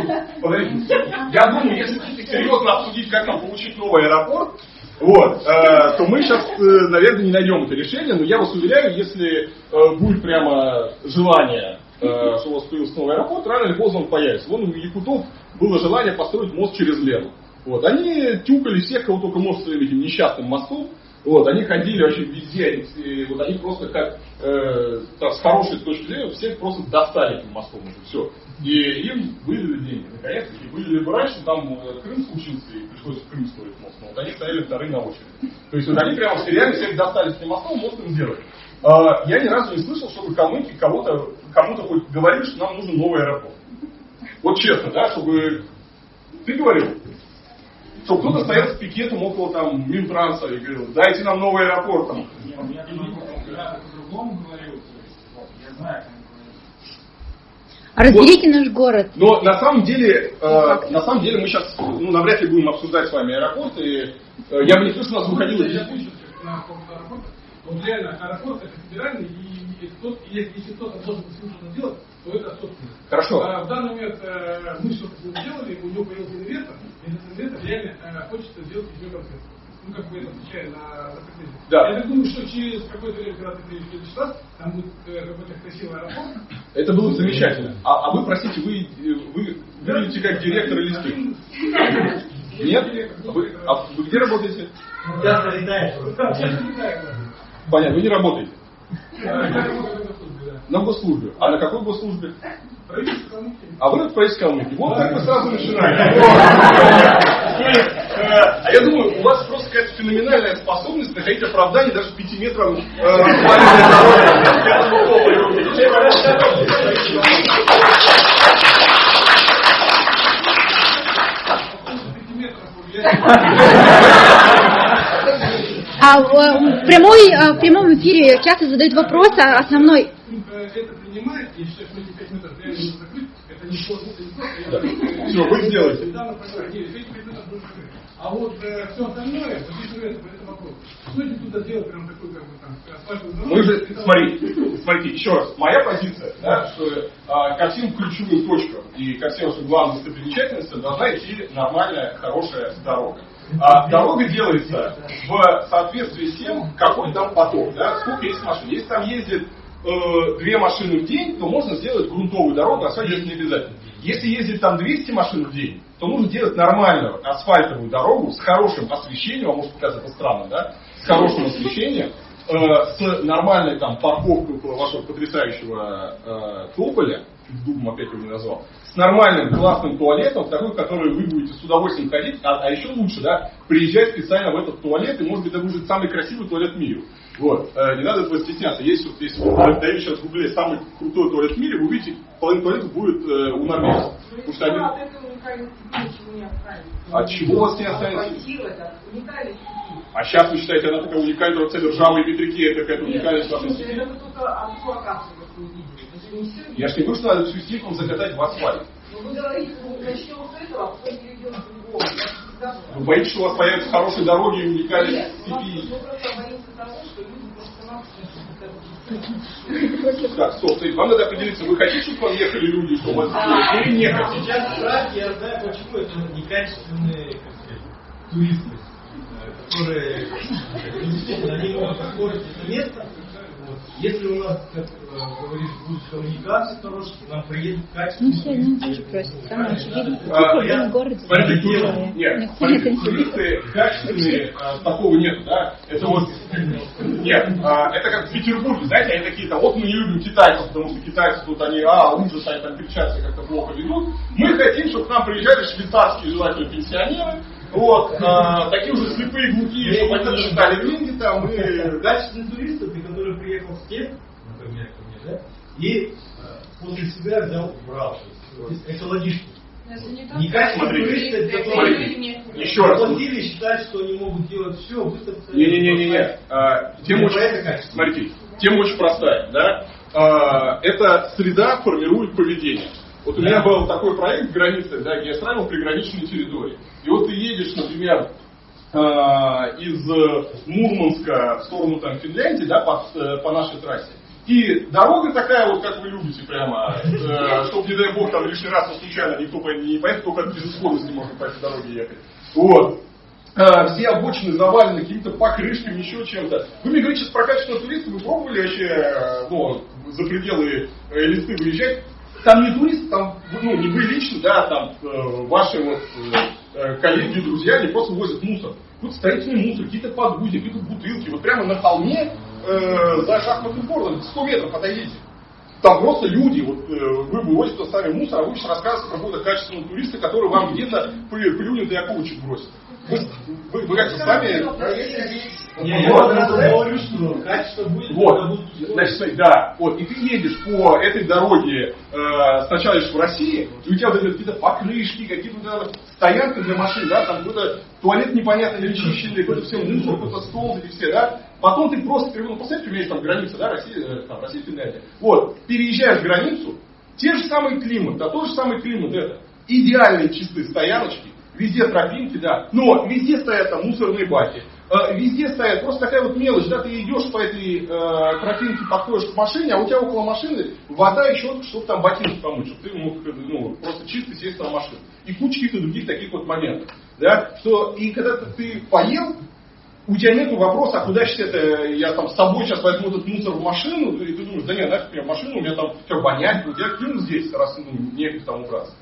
подождите. Я думаю, если серьезно обсудить, как нам получить новый аэропорт, вот, э, то мы сейчас, э, наверное, не найдем это решение, но я вас уверяю, если э, будет прямо желание, э, что у вас появился новый аэропорт, рано или поздно он появится. Вон у якутов было желание построить мост через Лену. Вот, они тюкали всех, кого только может своим этим несчастным мостом. Вот, они ходили вообще везде, они, вот они просто как э, так, с хорошей точки зрения всех просто достали этим мостом уже все. И им выдали деньги, наконец-таки. Выдали бы раньше, там э, Крым случился, и пришлось в Крым строить мост. Но вот они стояли вторые на очереди. То есть вот они прямо реально всех достали с этим мостом, мост им сделали. А, я ни разу не слышал, чтобы калмыки кого-то, кому-то хоть говорили, что нам нужен новый аэропорт. Вот честно, да, чтобы... Ты говорил? Что кто-то стоял с пикетом около там Минтранса и говорил, дайте нам новый аэропорт. Там. Я по-другому говорил, то есть, вот, я знаю, как Разберите наш город. Но на самом деле, э, на самом деле мы сейчас, ну, навряд ли будем обсуждать с вами аэропорт, и э, я бы не слышал, у нас выходило Я закончу на поводу аэропорта. Вот реально аэропорт это федеральный, и, и кто- и если, кто-то должен что-то делать, то это собственность. Хорошо. А в данный момент э, мы что-то сделали, у него появился инвестор, и этот инвестор реально э, хочет сделать него концерт. ну, как бы это отвечая на закрытие. Да. Я так думаю, что через какое-то время, когда ты приедешь в следующий раз, там будет э, какой-то красивый аэропорт. Это было бы замечательно. А, а вы, простите, вы, э, вы выглядите как директор или? Нет? Вы, а вы где работаете? Сейчас летает. Понятно, вы не работаете. На госслужбе. А на какой госслужбе? А вы в правительстве Калмыкии. Вот так вы сразу начинаете. А я думаю, у вас просто какая-то феноменальная способность находить оправдание даже пяти метров э, асфальтной А в, в прямой, э, в прямом эфире часто задают вопрос, а основной Это принимает, считаю, что эти 5 метров реально закрыть. Это не это вот, э, Всё, вы сделаете. Недавно проговорили, эти 5 метров нужно закрыть. А вот э, все остальное, записывается по этому вопросу. Стоит ли туда делать прям такой, как бы там? Мы же, Это- смотрите, смотрите, еще раз, моя позиция, да, что а, ко всем ключевым точкам и ко всем главным достопримечательностям должна идти нормальная, хорошая дорога. А дорога делается в соответствии с тем, какой там поток, да, сколько есть машин. Если там ездит э, две машины в день, то можно сделать грунтовую дорогу, асфальт делать не обязательно. Если ездит там 200 машин в день, то нужно делать нормальную асфальтовую дорогу с хорошим освещением, а может показаться странно, да, с хорошим освещением, э, с нормальной там парковкой вашего потрясающего э, тополя, чуть дубом опять его не назвал, с нормальным классным туалетом, в такой, в который вы будете с удовольствием ходить, а, а еще лучше, да, приезжать специально в этот туалет, и может быть это будет самый красивый туалет в мире. Вот, э, не надо этого стесняться. Есть вот, если вы даете сейчас в гугле самый крутой туалет в мире, вы увидите, половина туалета будет э, у норвежцев. Потому что они... от. От чего у вас не останется? А сейчас вы считаете, она такая уникальная, вот ржавые ветряки, это какая-то уникальность вашей сети? это только одну вы Это же не все. Я ж не говорю, что надо всю сеть закатать в асфальт. Но вы говорите, ну, начнем с этого, а потом перейдем к другому. Я всегда была. Вы боитесь, что у вас появятся хорошие дороги и уникальность Нет, у нас- степи? мы просто боимся того, что люди Так, стоп, стоит. Вам надо определиться, вы хотите, чтобы к вам ехали люди, чтобы вас сделали, или не хотите? Сейчас страх, я знаю почему, это некачественные туристы, э, которые э, они могут испортить это место. Если у нас, как э, говоришь, будет коммуникация хорошая, нам приедут Ну, качественные все один и тот же туристы. просит. Самое очевидное. А, Какой в городе? Смотрите, Нет, туристы, туристы качественные, а, такого нет, да? Это вот, нет, а, это как в Петербурге, знаете, они такие, там, вот мы не любим китайцев, потому что китайцы тут они, а, ужас, они там кричат, себя как-то плохо ведут. Мы хотим, чтобы к нам приезжали швейцарские желательно пенсионеры, вот, а, такие уже слепые глухие, чтобы они не считали деньги там, и, да, Качественный турист, это который приехал с кем, например, ко мне, да, и э, после себя взял брал. То есть экологично. Некачественный Смотрите, турист, это который смотрите, еще раз. заплатили и считают, что они могут делать все, выставиться. Не-не-не-не. А, Тема Это очень, смотрите, тема очень простая, да? А, Эта среда формирует поведение. Вот у меня был такой проект в границе, да, где я строил приграничные территории. И вот ты едешь, например, из Мурманска в сторону там, Финляндии, да, по, э, по нашей трассе. И дорога такая, вот как вы любите, прямо, э, чтобы, не дай бог, там лишний раз случайно никто по- не поедет, только от безысходности можно по этой дороге ехать. Вот. А, все обочины завалены какими-то покрышками, еще чем-то. Вы мне говорите сейчас про качественного туриста, вы пробовали вообще э, ну, за пределы э, листы выезжать? Там не туристы, там, ну, не вы лично, да, там э, ваши вот э, э, коллеги, друзья, они просто возят мусор. Тут строительный мусор, какие-то подгузни, какие-то бутылки, вот прямо на холме э, за шахматным полем, 100 метров отойдите. Там просто люди, вот э, вы вывозите сами мусор, а вы сейчас рассказываете про какого-то качественного туриста, который вам где-то плю- плюнет и окурочек бросит. Вы, вы, как-то сами... Я вот раз говорю, что качество будет, когда Вот, будут условия. значит, да, вот, и ты едешь по этой дороге, э, сначала едешь в России, и у тебя вот какие-то покрышки, какие-то стоянки для машин, да, там какой-то туалет непонятно не чищенный, какой-то все мусор, какой-то стол, эти все, да. Потом ты просто, ну, посмотрите, у меня есть там граница, да, Россия, э, там, Россия, Финляндия. Вот, переезжаешь границу, те же самые климат, да, тот же самый климат, это, идеальные чистые стояночки, везде тропинки, да, но везде стоят мусорные баки, Э, везде стоят, просто такая вот мелочь, да, ты идешь по этой э, тропинке, подходишь к машине, а у тебя около машины вода еще, чтобы там ботинки помыть, чтобы ты мог э, ну, просто чисто сесть на машину. И куча каких-то других таких вот моментов. Да, что, и когда ты, поел, у тебя нет вопроса, а куда сейчас это, я там с собой сейчас возьму этот мусор в машину, и ты думаешь, да нет, нафиг мне машину, у меня там все вонять, вот я кину здесь, раз ну, некуда там убраться.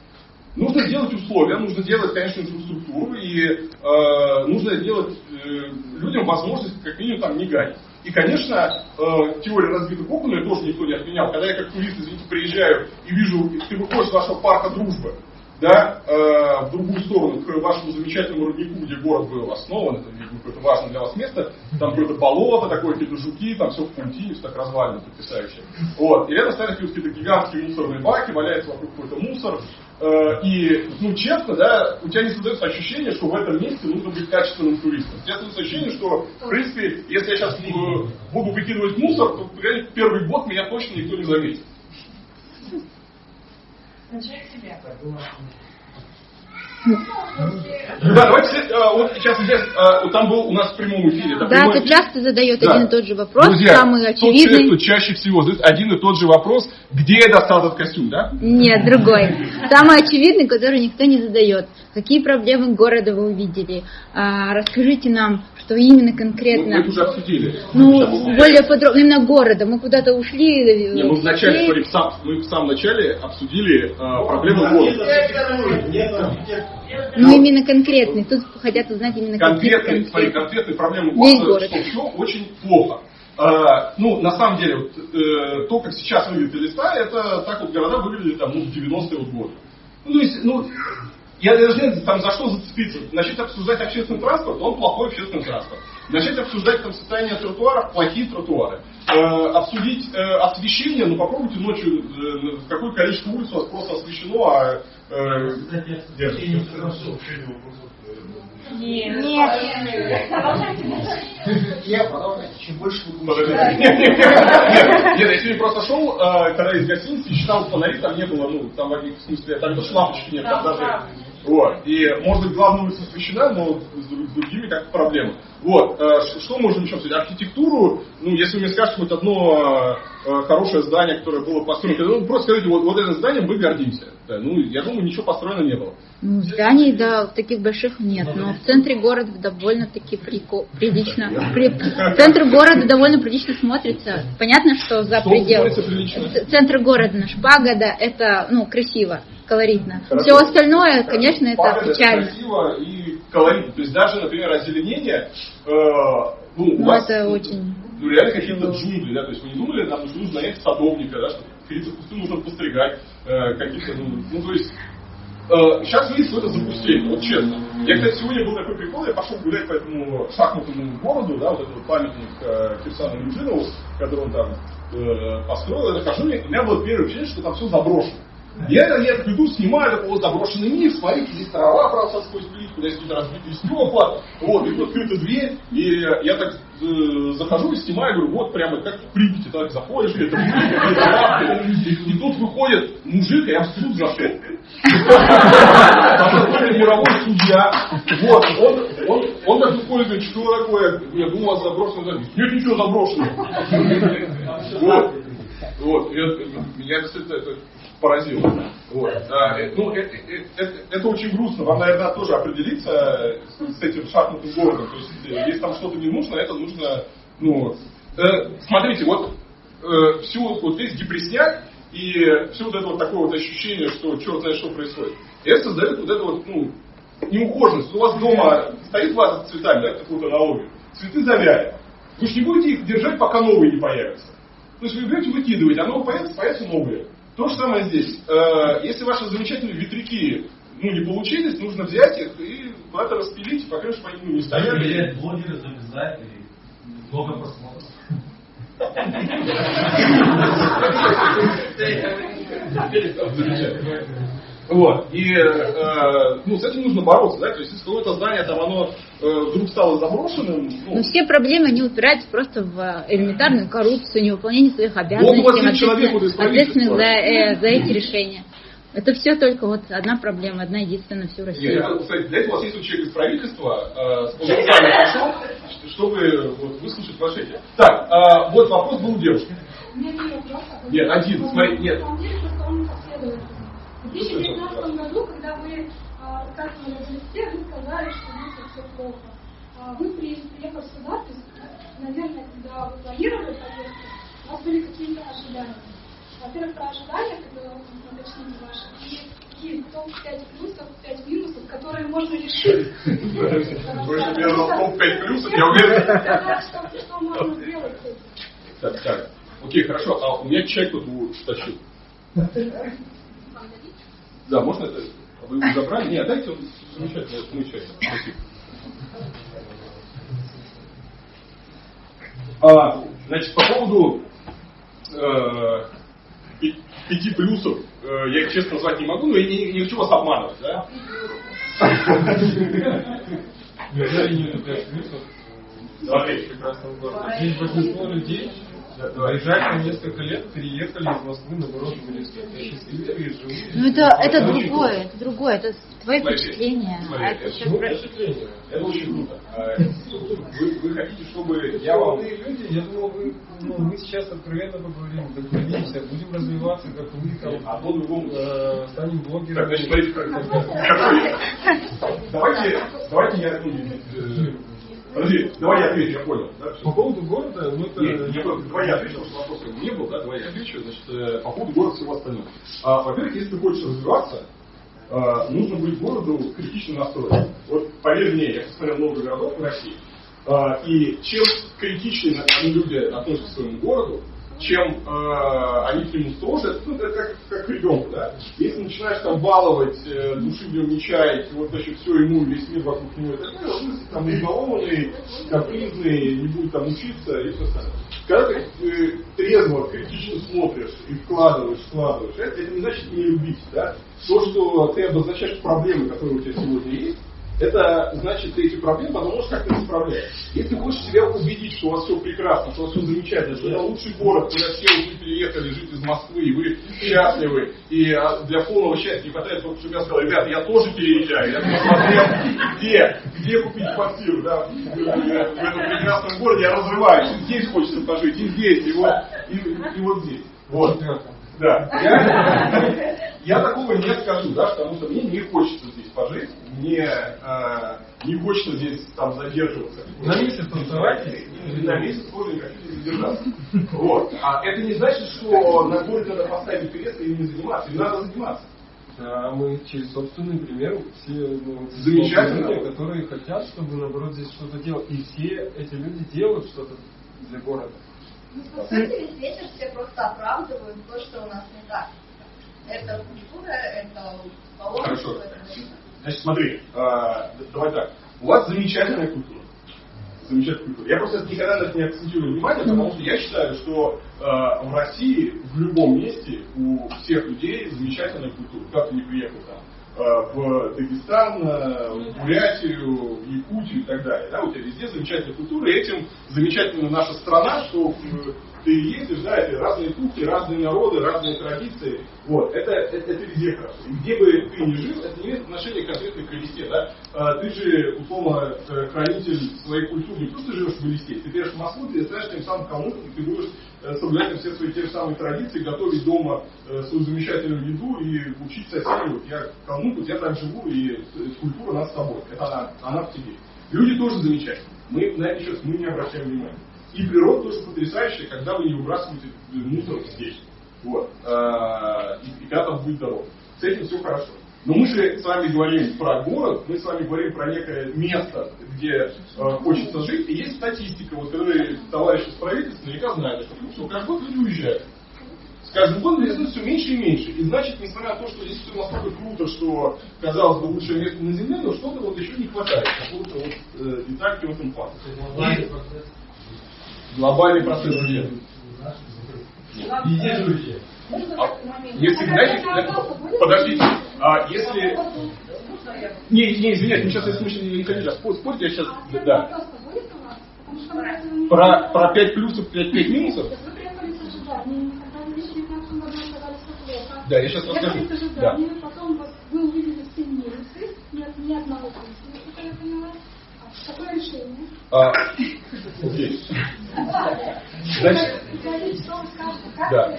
Нужно сделать условия, нужно делать, конечно, инфраструктуру, и э, нужно делать э, людям возможность как минимум там не гать. И, конечно, э, теория разбитых окон, ее тоже никто не отменял. Когда я как турист, извините, приезжаю и вижу, ты выходишь с вашего парка дружбы, да, э, в другую сторону, к вашему замечательному роднику, где город был основан, это, видимо, какое-то важное для вас место, там какое-то болото, такое, какие-то жуки, там все в паутине, все так развалено, потрясающе. Вот. И рядом стоят какие-то гигантские мусорные баки, валяется вокруг какой-то мусор, и, ну, честно, да, у тебя не создается ощущение, что в этом месте нужно быть качественным туристом. У тебя создается ощущение, что, в принципе, если я сейчас э, буду выкидывать мусор, то первый год меня точно никто не заметит. Начать себя. Да, давайте, э, вот сейчас здесь, э, там был у нас в прямом эфире. Да, прямой ты часто задает Да. один и тот же вопрос, Друзья, самый тот очевидный. кто чаще всего задает один и тот же вопрос, где я достал этот костюм, да? Нет, другой. Самый очевидный, который никто не задает. Какие проблемы города вы увидели? А, расскажите нам, что именно Мы, конкретно. мы это уже обсудили. Ну, Сейчас. более подробно, именно города. Мы куда-то ушли. Не, мы в начале, смотри, в сам- мы в самом начале обсудили э, проблемы города. Ну, именно конкретный. Тут хотят узнать именно Конкретные, какие смотри, конкретные проблемы города, город. что все очень плохо. Э, ну, на самом деле, вот, э, то, как сейчас выглядит Элиста, это так вот города выглядели там, ну, в 90-е вот годы. Ну, то есть, ну, я даже не знаю, там, за что зацепиться. Начать обсуждать общественный транспорт, он плохой общественный транспорт. Начать обсуждать там состояние тротуаров, плохие тротуары. Э, обсудить э, освещение, ну попробуйте ночью, э, какое количество улиц у вас просто освещено, а... э, хорошо. Нет. Я продолжаю. Чем больше вы Подожди. будете... Нет, нет, нет, нет, я сегодня просто шел, э, когда из гостиницы, считал фонари, там не было, ну, там, в смысле, там даже лампочки нет, там даже... Вот. И, может быть, главная улица освещена, но с, друг- с другими как проблема. Вот. э, Что можем еще обсудить? Архитектуру, ну, если вы мне скажете хоть одно э, хорошее здание, которое было построено, ну, просто скажите, вот, вот этим зданием мы гордимся. Да, ну, я думаю, ничего построено не было. Ну, зданий, да, таких больших нет, но в центре города довольно-таки прилично. При- Центр города довольно прилично смотрится. Понятно, что за пределы. Центр города наш, пагода, это, ну, красиво, колоритно. Хорошо. Все остальное, конечно, это Пагода, печально. красиво и колоритно. То есть даже, например, озеленение, э, ну, у Ну, вас это очень... ну, реально какие-то джунгли, да, то есть вы не думали, нам нужно нанять садовника, да, что какие-то кусты нужно постригать, э, какие-то, ну, ну, то есть, сейчас видите, что это запустение, вот честно. Я, кстати, сегодня был такой прикол, я пошел гулять по этому шахматному городу, да, вот этот памятник э, Кирсану Юджинову, который он там э, построил, я захожу, у меня было первое впечатление, что там все заброшено. Я, я так иду, снимаю такой вот заброшенный мир, смотрите, здесь трава сквозь плитку, здесь какие-то разбитые стекла, вот, и тут открыта дверь, и я так э, захожу и снимаю, говорю, вот прямо как в Припяти, так заходишь, и это и тут выходит мужик, а я в суд зашел. Там какой-то мировой судья, вот, он, он, он так выходит, что такое, я думал, у вас заброшено, здание». нет, ничего заброшено. Вот. Вот, я, кстати, это поразило. Вот. А, э, ну, это, э, это, это очень грустно. Вам, наверное, тоже определиться с этим шахматным городом. То есть, э, если там что-то не нужно, это нужно, ну, э, смотрите, вот э, всю вот, весь депресняк и все вот это вот такое вот ощущение, что черт знает что происходит. И это создает вот это вот, ну, неухоженность. У вас дома стоит ваза с цветами, да, какую-то аналогию. Цветы завяли. Вы же не будете их держать, пока новые не появятся. То есть вы берете, выкидываете, оно появится, появятся новые. То же самое здесь. Э, Если ваши замечательные ветряки ну, не получились, нужно взять их и куда-то распилить, пока что они не стоят. Проверять блогеры, завязать и много просмотров. Вот. И э, ну, с этим нужно бороться, да, то есть если какое-то здание там оно э, вдруг стало заброшенным, ну, Но все проблемы, они упираются просто в элементарную коррупцию, невыполнение своих обязанностей, Вот у вас есть человек вот из ответственных за, э, за эти решения. Это все только вот одна проблема, одна единственная на всю Нет, Россию. это, кстати, для этого у вас есть человек из правительства, э, спонсорами пришел, чтобы вот, выслушать ваши эти. Так, э, вот вопрос был у девушки. Не а Нет, один, смотри, нет. В 2019 году, когда вы рассказывали о листе, вы сказали, что у нас все плохо. а, вы при- приехав сюда, то есть, наверное, когда вы планировали поездку, у вас были какие-то ожидания. Во-первых, про ожидания, которые вы уточните ваши, и какие топ-5 плюсов, 5 минусов, которые можно решить. Мне дал топ-5 плюсов, я уверен. Что можно сделать с этим? Так, так. Окей, хорошо. А у меня чай тут утащил. Да, можно это? Вы его забрали? Нет, дайте он замечательно, замечательно. Спасибо. А, значит, по поводу э, пяти плюсов, э, я их честно назвать не могу, но я не, не хочу вас обманывать, да? Неужели не пять плюсов? Смотри. прекрасном городе. Здесь большинство людей приезжали на несколько лет, переехали из Москвы, счастливые, живут. Ну это, это другое, это другое, это твои впечатления. А это про- впечатление? Это очень круто. А, Вы, вы хотите, чтобы я вам... Молодые люди, я думал, вы, ну, мы сейчас откровенно поговорим, вдохновимся, будем развиваться, как вы, там, А по-другому. э, станем Так, блогерами. значит, смотрите, как- какой- Давайте, давайте я... Подожди, давай я отвечу, я понял. да. По поводу города, ну это... Нет, я давай я отвечу, потому что вопрос как бы не был, да, давай я отвечу, значит, э, по поводу города всего остального. А, во-первых, если ты хочешь развиваться, а, нужно быть городу критично настроен. Вот поверь мне, я посмотрел много городов в России, а, и чем критичнее люди относятся к своему городу, чем э, они к нему строже, ну, это как, как ребенку, да. Если начинаешь там баловать, э, души в нем не чаять, вот вообще все ему, весь мир вокруг него, так далее, он там избалованный, капризный, не будет там учиться и все остальное. Когда ты э, трезво, критично смотришь и вкладываешь, вкладываешь, это, это не значит не любить, да. То, что ты обозначаешь проблемы, которые у тебя сегодня есть, это значит, ты эти проблемы потом можешь как-то исправлять. Если ты хочешь себя убедить, что у вас все прекрасно, что у вас все замечательно, что это лучший город, куда все вы переехали жить из Москвы, и вы счастливы, и а, для полного счастья не хватает только, чтобы я сказал, ребята, я тоже переезжаю, я посмотрел, где, где купить квартиру, да, в, этом прекрасном городе, я разрываюсь, и здесь хочется пожить, и здесь, и вот, и, и вот здесь. Вот. Да. Я, я такого не скажу, да, потому что мне не хочется здесь пожить, мне э, не хочется здесь там задерживаться. На месяц танцевать? Или на месяц тоже не хочу здесь задержаться. Вот. А это не значит, что на город надо поставить крест и не заниматься. И надо заниматься. Да, мы через собственный пример все ну, Замечательно. люди, которые хотят, чтобы наоборот здесь что-то делать. И все эти люди делают что-то для города. Ну, по сути, весь вечер все просто оправдывают то, что у нас не так. Это культура, это положено. Хорошо. Значит, смотри, э, давай так. У вас замечательная культура. Замечательная культура. Я просто никогда на это не акцентирую внимание, потому что я считаю, что э, в России в любом месте у всех людей замечательная культура. Как ты не приехал там э, в Дагестан, э, в Бурятию, в Якутию и так далее. Да, у тебя везде замечательная культура, и этим замечательна наша страна, что э, ты ездишь, да, это разные кухни, разные народы, разные традиции. Вот, это, это, это везде хорошо. И где бы ты ни жил, это не имеет отношения конкретно к Элисте, да. А, ты же, условно, э, хранитель своей культуры, не просто живешь в Элисте, ты приедешь в Москву, ты станешь тем самым кому-то, и ты будешь э, соблюдать все свои те же самые традиции, готовить дома э, свою замечательную еду и учить соседей, вот я кому-то, я так живу, и культура нас с тобой, это она, она в тебе. Люди тоже замечательные, мы на это сейчас мы не обращаем внимания. И природа тоже потрясающая, когда вы не выбрасываете мусор здесь. Вот. А, И, и там будет дорога. С этим все хорошо. Но мы же с вами говорим про город, мы с вами говорим про некое место, где э, хочется жить. И есть статистика, вот которые товарищи из правительства наверняка знают, что, ну, что каждый год люди уезжают. С каждым годом здесь все меньше и меньше. И значит, несмотря на то, что здесь все настолько круто, что казалось бы лучшее место на Земле, но что-то вот еще не хватает. Какого-то вот э, детальки в этом плане. Глобальный процесс где? Везде друзья. А, если, знаете, э, подождите, а если... Не, не, извиняюсь, мы сейчас, если мы не хотите спор- спорить, я сейчас... Да. Про, про 5 плюсов, 5, 5 минусов? Вы приехали с ожиданиями, когда в 2019 году сказали, что плохо. Да, я сейчас расскажу. Ожиданиями, потом вот вы увидели все минусы, нет ни одного плюса, насколько я поняла. А окей. Значит, Да.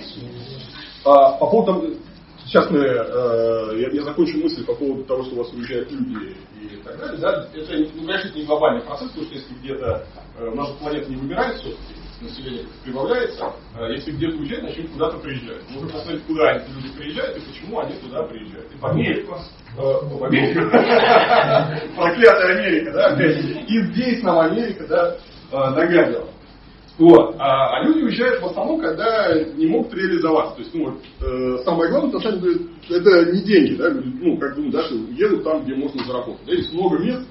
А, по поводу... сейчас мы, э, я, я закончу мысль по поводу того, что у вас уезжают люди и так далее, да, это, ну, конечно, это не глобальный процесс, потому что если где-то э, наша планета не вымирает все-таки, население прибавляется, э, если где-то уезжать, начнут куда-то приезжать. Можно посмотреть, куда эти люди приезжают и почему они туда приезжают. И в Америку, э, в Америку, проклятая Америка, да, и здесь нам Америка, да, э, нагадила. Вот. А, а люди уезжают в основном, когда не могут реализоваться. То есть, ну, вот, э, самое главное, на самом деле, это не деньги, да, ну, как думают, да, что едут там, где можно заработать. Да, есть много мест,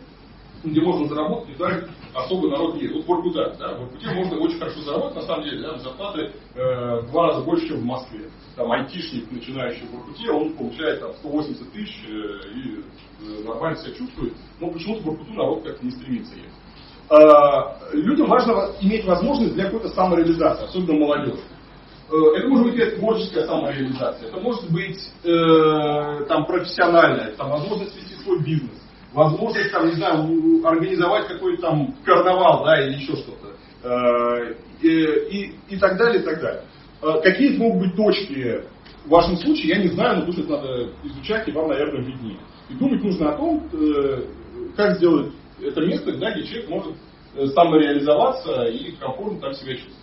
где можно заработать, и так особо народ едет. Вот Воркута, да, в Воркуте можно очень хорошо заработать, на самом деле, да, зарплаты э, в два раза больше, чем в Москве. Там айтишник, начинающий в Воркуте, он получает там 180 тысяч э, и э, нормально себя чувствует, но почему-то в Воркуту народ как-то не стремится ехать. Э, людям важно иметь возможность для какой-то самореализации, особенно молодежи. Э, это может быть какая творческая самореализация, это может быть э, там, профессиональная, там, возможность вести свой бизнес, возможность там, не знаю, организовать какой-то там карнавал, да, или еще что-то. Э, и, и так далее, и так далее. Э, какие могут быть точки в вашем случае, я не знаю, но тут это надо изучать, и вам, наверное, виднее. И думать нужно о том, как сделать это место, да, где человек может э, самореализоваться и комфортно там себя чувствовать.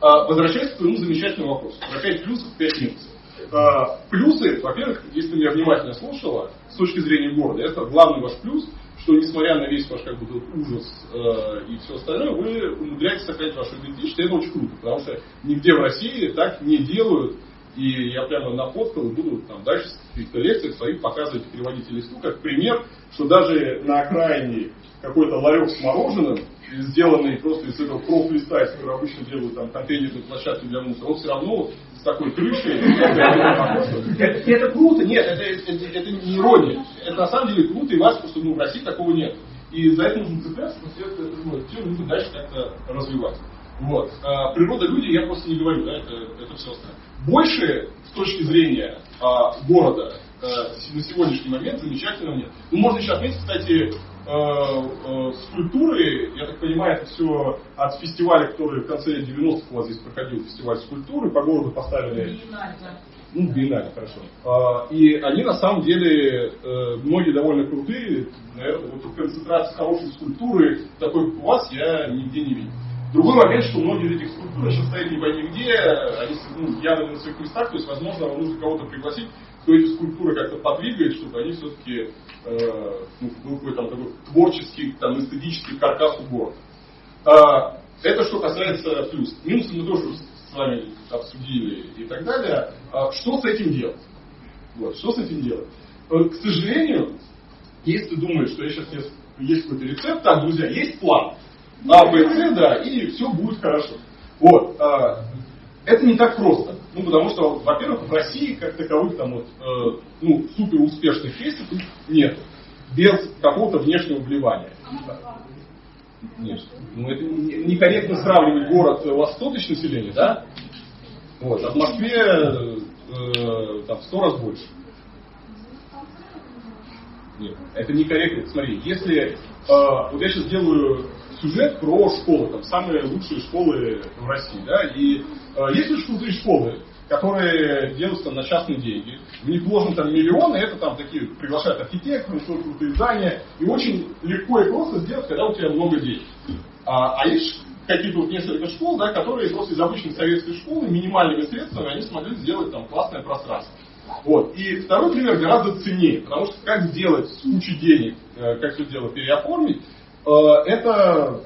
А, возвращаясь к твоему замечательному вопросу. Про 5 плюсов, 5 минусов. А, плюсы, во-первых, если меня внимательно слушала, с точки зрения города, это главный ваш плюс, что несмотря на весь ваш как бы ужас э, и все остальное, вы умудряетесь сохранять вашу идентичность, это очень круто, потому что нигде в России так не делают, и я прямо нафоткал и буду там дальше в каких-то лекциях своих показывать и переводить листу, как пример, что даже на окраине какой-то ларек с мороженым, сделанный просто из этого профлиста, из которого обычно делают там контейнерные площадки для мусора, он все равно с такой крышей. Это, круто, нет, это, не ирония. Это на самом деле круто и важно, потому что ну, в России такого нет. И за это нужно цепляться, но все это, ну, дальше как-то развивать. Вот. А, природа люди, я просто не говорю, да, это, это все остальное. Больше с точки зрения а, города а, на сегодняшний момент замечательного нет. Ну, можно еще отметить, кстати, Э, э, скульптуры, я так понимаю, это все от фестиваля, который в конце 90-х у вас здесь проходил, фестиваль скульптуры, по городу поставили... Биеннале, Ну, биеннале, хорошо. А, и они на самом деле, многие довольно крутые, наверное, вот концентрация хорошей скульптуры, такой как у вас, я нигде не видел. Другой момент, что многие из этих скульптур сейчас стоят не пойми где, они ну, явно на своих местах, то есть, возможно, вам нужно кого-то пригласить, кто эти скульптуры как-то подвигает, чтобы они все-таки э, ну, был какой-то там такой творческий, там, эстетический каркас у города. А, это что касается плюс. Минусы мы тоже с вами обсудили и так далее. А, что с этим делать? Вот, что с этим делать? Э, к сожалению, если ты думаешь, что я сейчас есть какой-то рецепт, так, друзья, есть план. А, Б, С, да, и все будет хорошо. Вот. А, это не так просто. Ну, потому что, во-первых, в России как таковых там вот, э, ну, супер успешных кейсов нет. Без какого-то внешнего вливания. Нет. Ну, это некорректно сравнивать город, у вас 100 тысяч населения, да? Вот, а в Москве э, там в 100 раз больше. Нет, это некорректно. Смотри, если э, вот я сейчас делаю сюжет про школы, там самые лучшие школы в России, да, и э, есть очень крутые школы, которые делаются на частные деньги. В них вложены там миллионы, это там такие приглашают архитекторы, строят крутые здания, и очень легко и просто сделать, когда у тебя много денег. А, а есть какие-то вот несколько школ, да, которые просто из обычной советской школы минимальными средствами они смогли сделать там классное пространство. Вот. И второй пример гораздо ценнее, потому что как сделать с денег, э, как все дело переоформить, это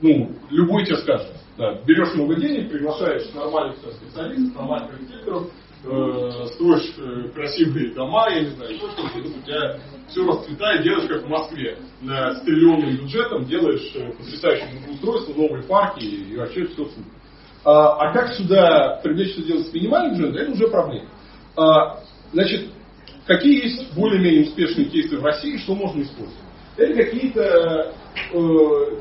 ну, любой тебе скажет. Да, берешь много денег, приглашаешь нормальных специалистов, нормальных архитекторов, э, строишь э, красивые дома, я не знаю, что-то, у тебя все расцветает, делаешь как в Москве, на, с триллионным бюджетом делаешь э, потрясающее устройство, новые парки, и вообще все супер. А, а как сюда привлечь что делать с минимальным бюджетом, это уже проблема. А, значит, какие есть более-менее успешные кейсы в России, что можно использовать? Это какие-то э,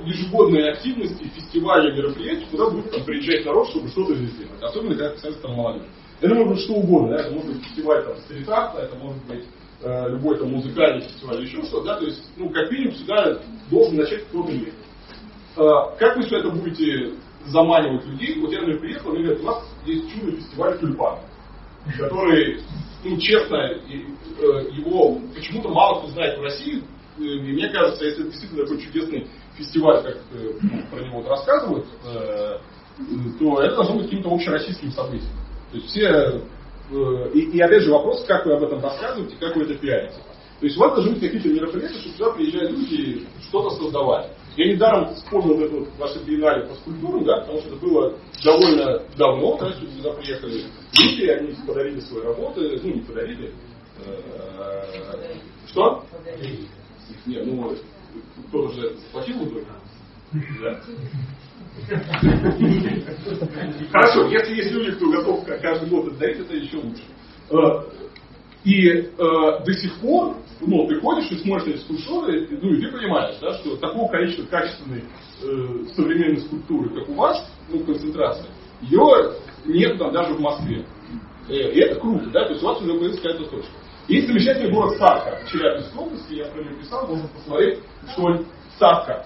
ежегодные активности, фестивали, мероприятия, куда будет там, приезжать народ, чтобы что-то здесь сделать. Особенно, когда касается там, молодежи. Это может быть что угодно. Да? Это может быть фестиваль там, стрит это может быть э, любой там музыкальный фестиваль, еще что-то. Да? То есть, ну, как минимум, сюда должен начать кто-то ехать. Э, как вы все это будете заманивать людей? Вот я, например, приехал, и говорят, у нас есть чудо фестиваль тюльпан, который ну, честно, его почему-то мало кто знает в России. Мне кажется, если это действительно такой чудесный фестиваль, как ну, про него вот рассказывают, то это должно быть каким-то общероссийским событием. То есть все... И, и опять же вопрос, как вы об этом рассказываете, как вы это пиарите. То есть у вас должны быть какие-то мероприятия, чтобы сюда приезжали люди и что-то создавали. Я недаром вспомнил эту вашу биеннале по скульптурам, да, потому что это было довольно давно, да, сюда приехали люди, они подарили свои работы, ну не подарили. Э, что? Нет, ну кто-то же заплатил. Да. Хорошо, если есть люди, кто готов каждый год это дарить, это еще лучше. Э, и э, до сих пор, ну, ты ходишь и смотришь эти скульптуры, ну, и ты понимаешь, да, что такого количества качественной э, современной скульптуры, как у вас, ну, концентрация, ее нет там даже в Москве. И это круто, да, то есть у вас уже появилась какая-то точка. Есть замечательный город Садка в Челябинской области, я про него писал, можно посмотреть, что Садка.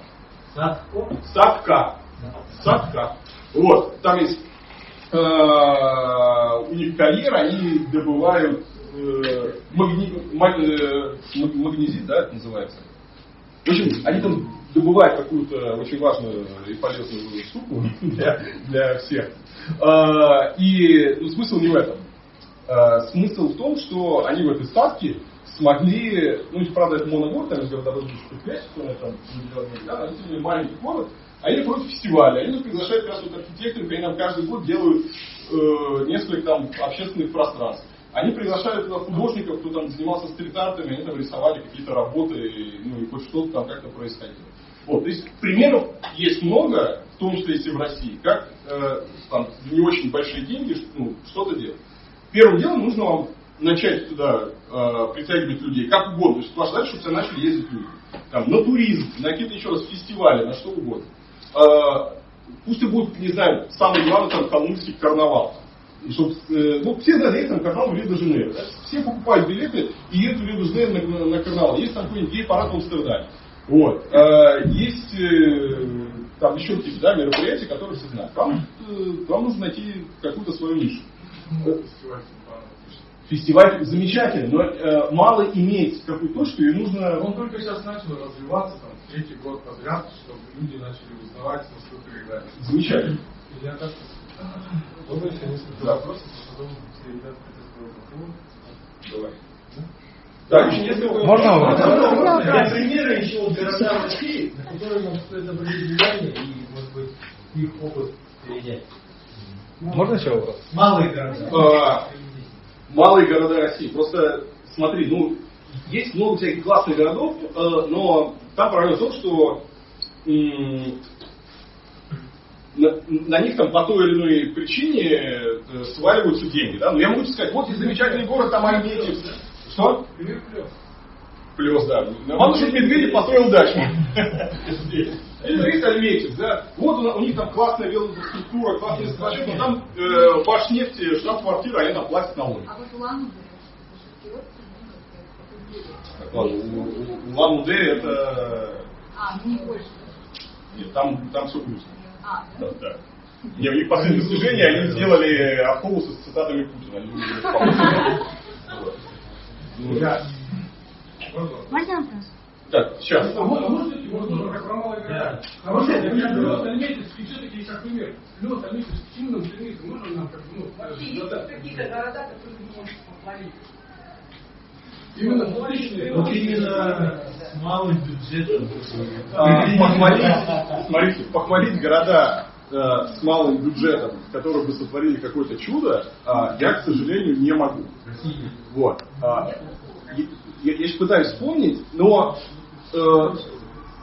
Садко? Садка. Садка. Вот, там есть э, у них карьера, они добывают э, магни, маг, э, магнезит, да, это называется. В общем, они там добывают какую-то очень важную и полезную штуку для, для всех. Э, и ну, смысл не в этом. Э, смысл в том, что они в этой статке смогли, ну, правда, это моногород, там из городовых предприятий, там, да, но маленький город, они против фестиваля, они нас приглашают как раз вот архитекторов, они нам каждый год делают э, несколько там общественных пространств. Они приглашают туда художников, кто там занимался стрит-артами, они там рисовали какие-то работы, ну и хоть что-то там как-то происходило. Вот, то есть примеров есть много, в том числе и в России, как э, там не очень большие деньги ну, что-то делать. Первым делом нужно вам начать туда э, притягивать людей, как угодно. То есть важно, чтобы сюда начали ездить люди. Там, на туризм, на какие-то еще раз фестивали, на что угодно. Э, пусть и будет, не знаю, самый главный там калмыцкий карнавал. И чтоб, э, ну, все знают, есть там карнавал в Рио-де-Жанейро. Да? Все покупают билеты и едут в Рио-де-Жанейро на, на, на карнавал. Есть там какой-нибудь гей-парад в Амстердаме. Вот. Э, есть э, там еще какие-то да, мероприятия, которые все знают. Вам, э, вам нужно найти какую-то свою нишу. Фестиваль замечательный, но э, мало иметь какую точку, и нужно... Он только сейчас начал развиваться, там, третий год подряд, чтобы люди начали узнавать, насколько играть. Замечательно. Я так Можно еще несколько да. вопросов, потом все ребята Давай. Так, еще несколько Можно вопрос? Для примера еще вот города России, на которые нам стоит обратить внимание и, может быть, их опыт перенять. Можно еще вопрос? Малые города. А, малые города России. Просто смотри, ну, есть много всяких классных городов, э, но там проблема в том, что на, на них там по той или иной причине э, сваливаются деньги. Да? Но я могу сказать, вот есть замечательный город, там Альметьев. Что? Плес, да. Мама, что Медведев построил дачу. Есть Альметьев, да. Вот у, них там классная велоструктура, классная инфраструктура, но там э, Башнефти, штаб-квартира, они там платят налоги. А вот Улан Улан-Удэ это... А, не больше. Нет, там, там все грустно. А, да? Да, Не, у них последнее достижение, они сделали автобусы с цитатами Путина. Можно вопрос? Так, сейчас. А можно, можно, можно, как про города? Хорошо, я плюс Альметьевск, и все-таки как пример. Плюс Альметьевск, к чему нам? Можно нам как ну, Вообще есть какие-то города, которые не можешь похвалить? Именно публичные. Вот именно с малым бюджетом. А, похвалить, смотрите, похвалить города э, с малым бюджетом, которые бы сотворили какое-то чудо, э, я, к сожалению, не могу. Вот. Я, я, пытаюсь вспомнить, но э,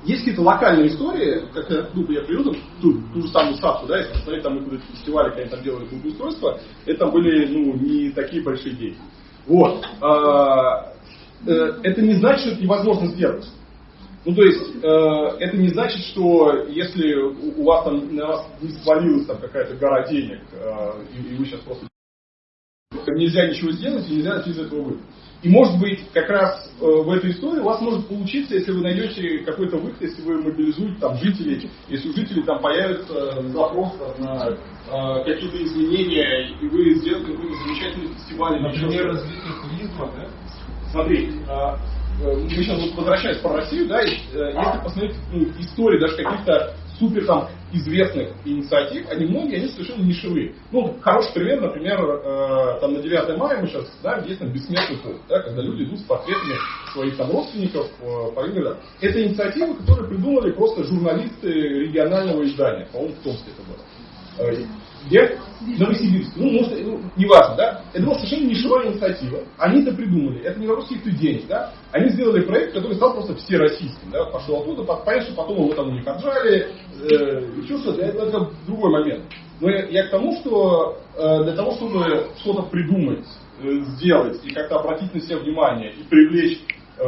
есть какие-то локальные истории, как я, ну, я приведу ту, ту же самую Садку, да, если посмотреть там какие-то фестивали, когда там делали благоустройство, это были ну, не такие большие деньги. Вот. А, э, это не значит, что это невозможно сделать. Ну, то есть, э, это не значит, что если у, у вас там на вас не свалилась там какая-то гора денег, э, и, и вы сейчас просто нельзя ничего сделать, и нельзя из этого выйти. И может быть, как раз э, в этой истории у вас может получиться, если вы найдете какой-то выход, если вы мобилизуете там жителей, если у жителей там появится запрос на э, какие-то изменения, и вы сделаете какой-то замечательный фестиваль. Например, развитие туризма, да? Смотри, э, мы сейчас вот возвращаясь про Россию, да, и, э, если посмотреть ну, истории даже каких-то супер там известных инициатив, они многие, они совершенно нишевые. Ну, хороший пример, например, э, там на 9 мая мы сейчас знаем, есть там бессмертный полк, да, когда люди идут с портретами своих там родственников э, по играм. Это инициатива, которую придумали просто журналисты регионального издания, по-моему, в Томске это было. Где? Новосибирск. Ну, может, ну, неважно, да? Это была совершенно нишевая инициатива. Они это придумали. Это не вопрос каких-то денег, да? Они сделали проект, который стал просто всероссийским, да? Пошел оттуда, понятно, что потом его там у них отжали, э, еще что-то. Это, это другой момент. Но я, я к тому, что э, для того, чтобы что-то придумать, э, сделать и как-то обратить на себя внимание и привлечь э,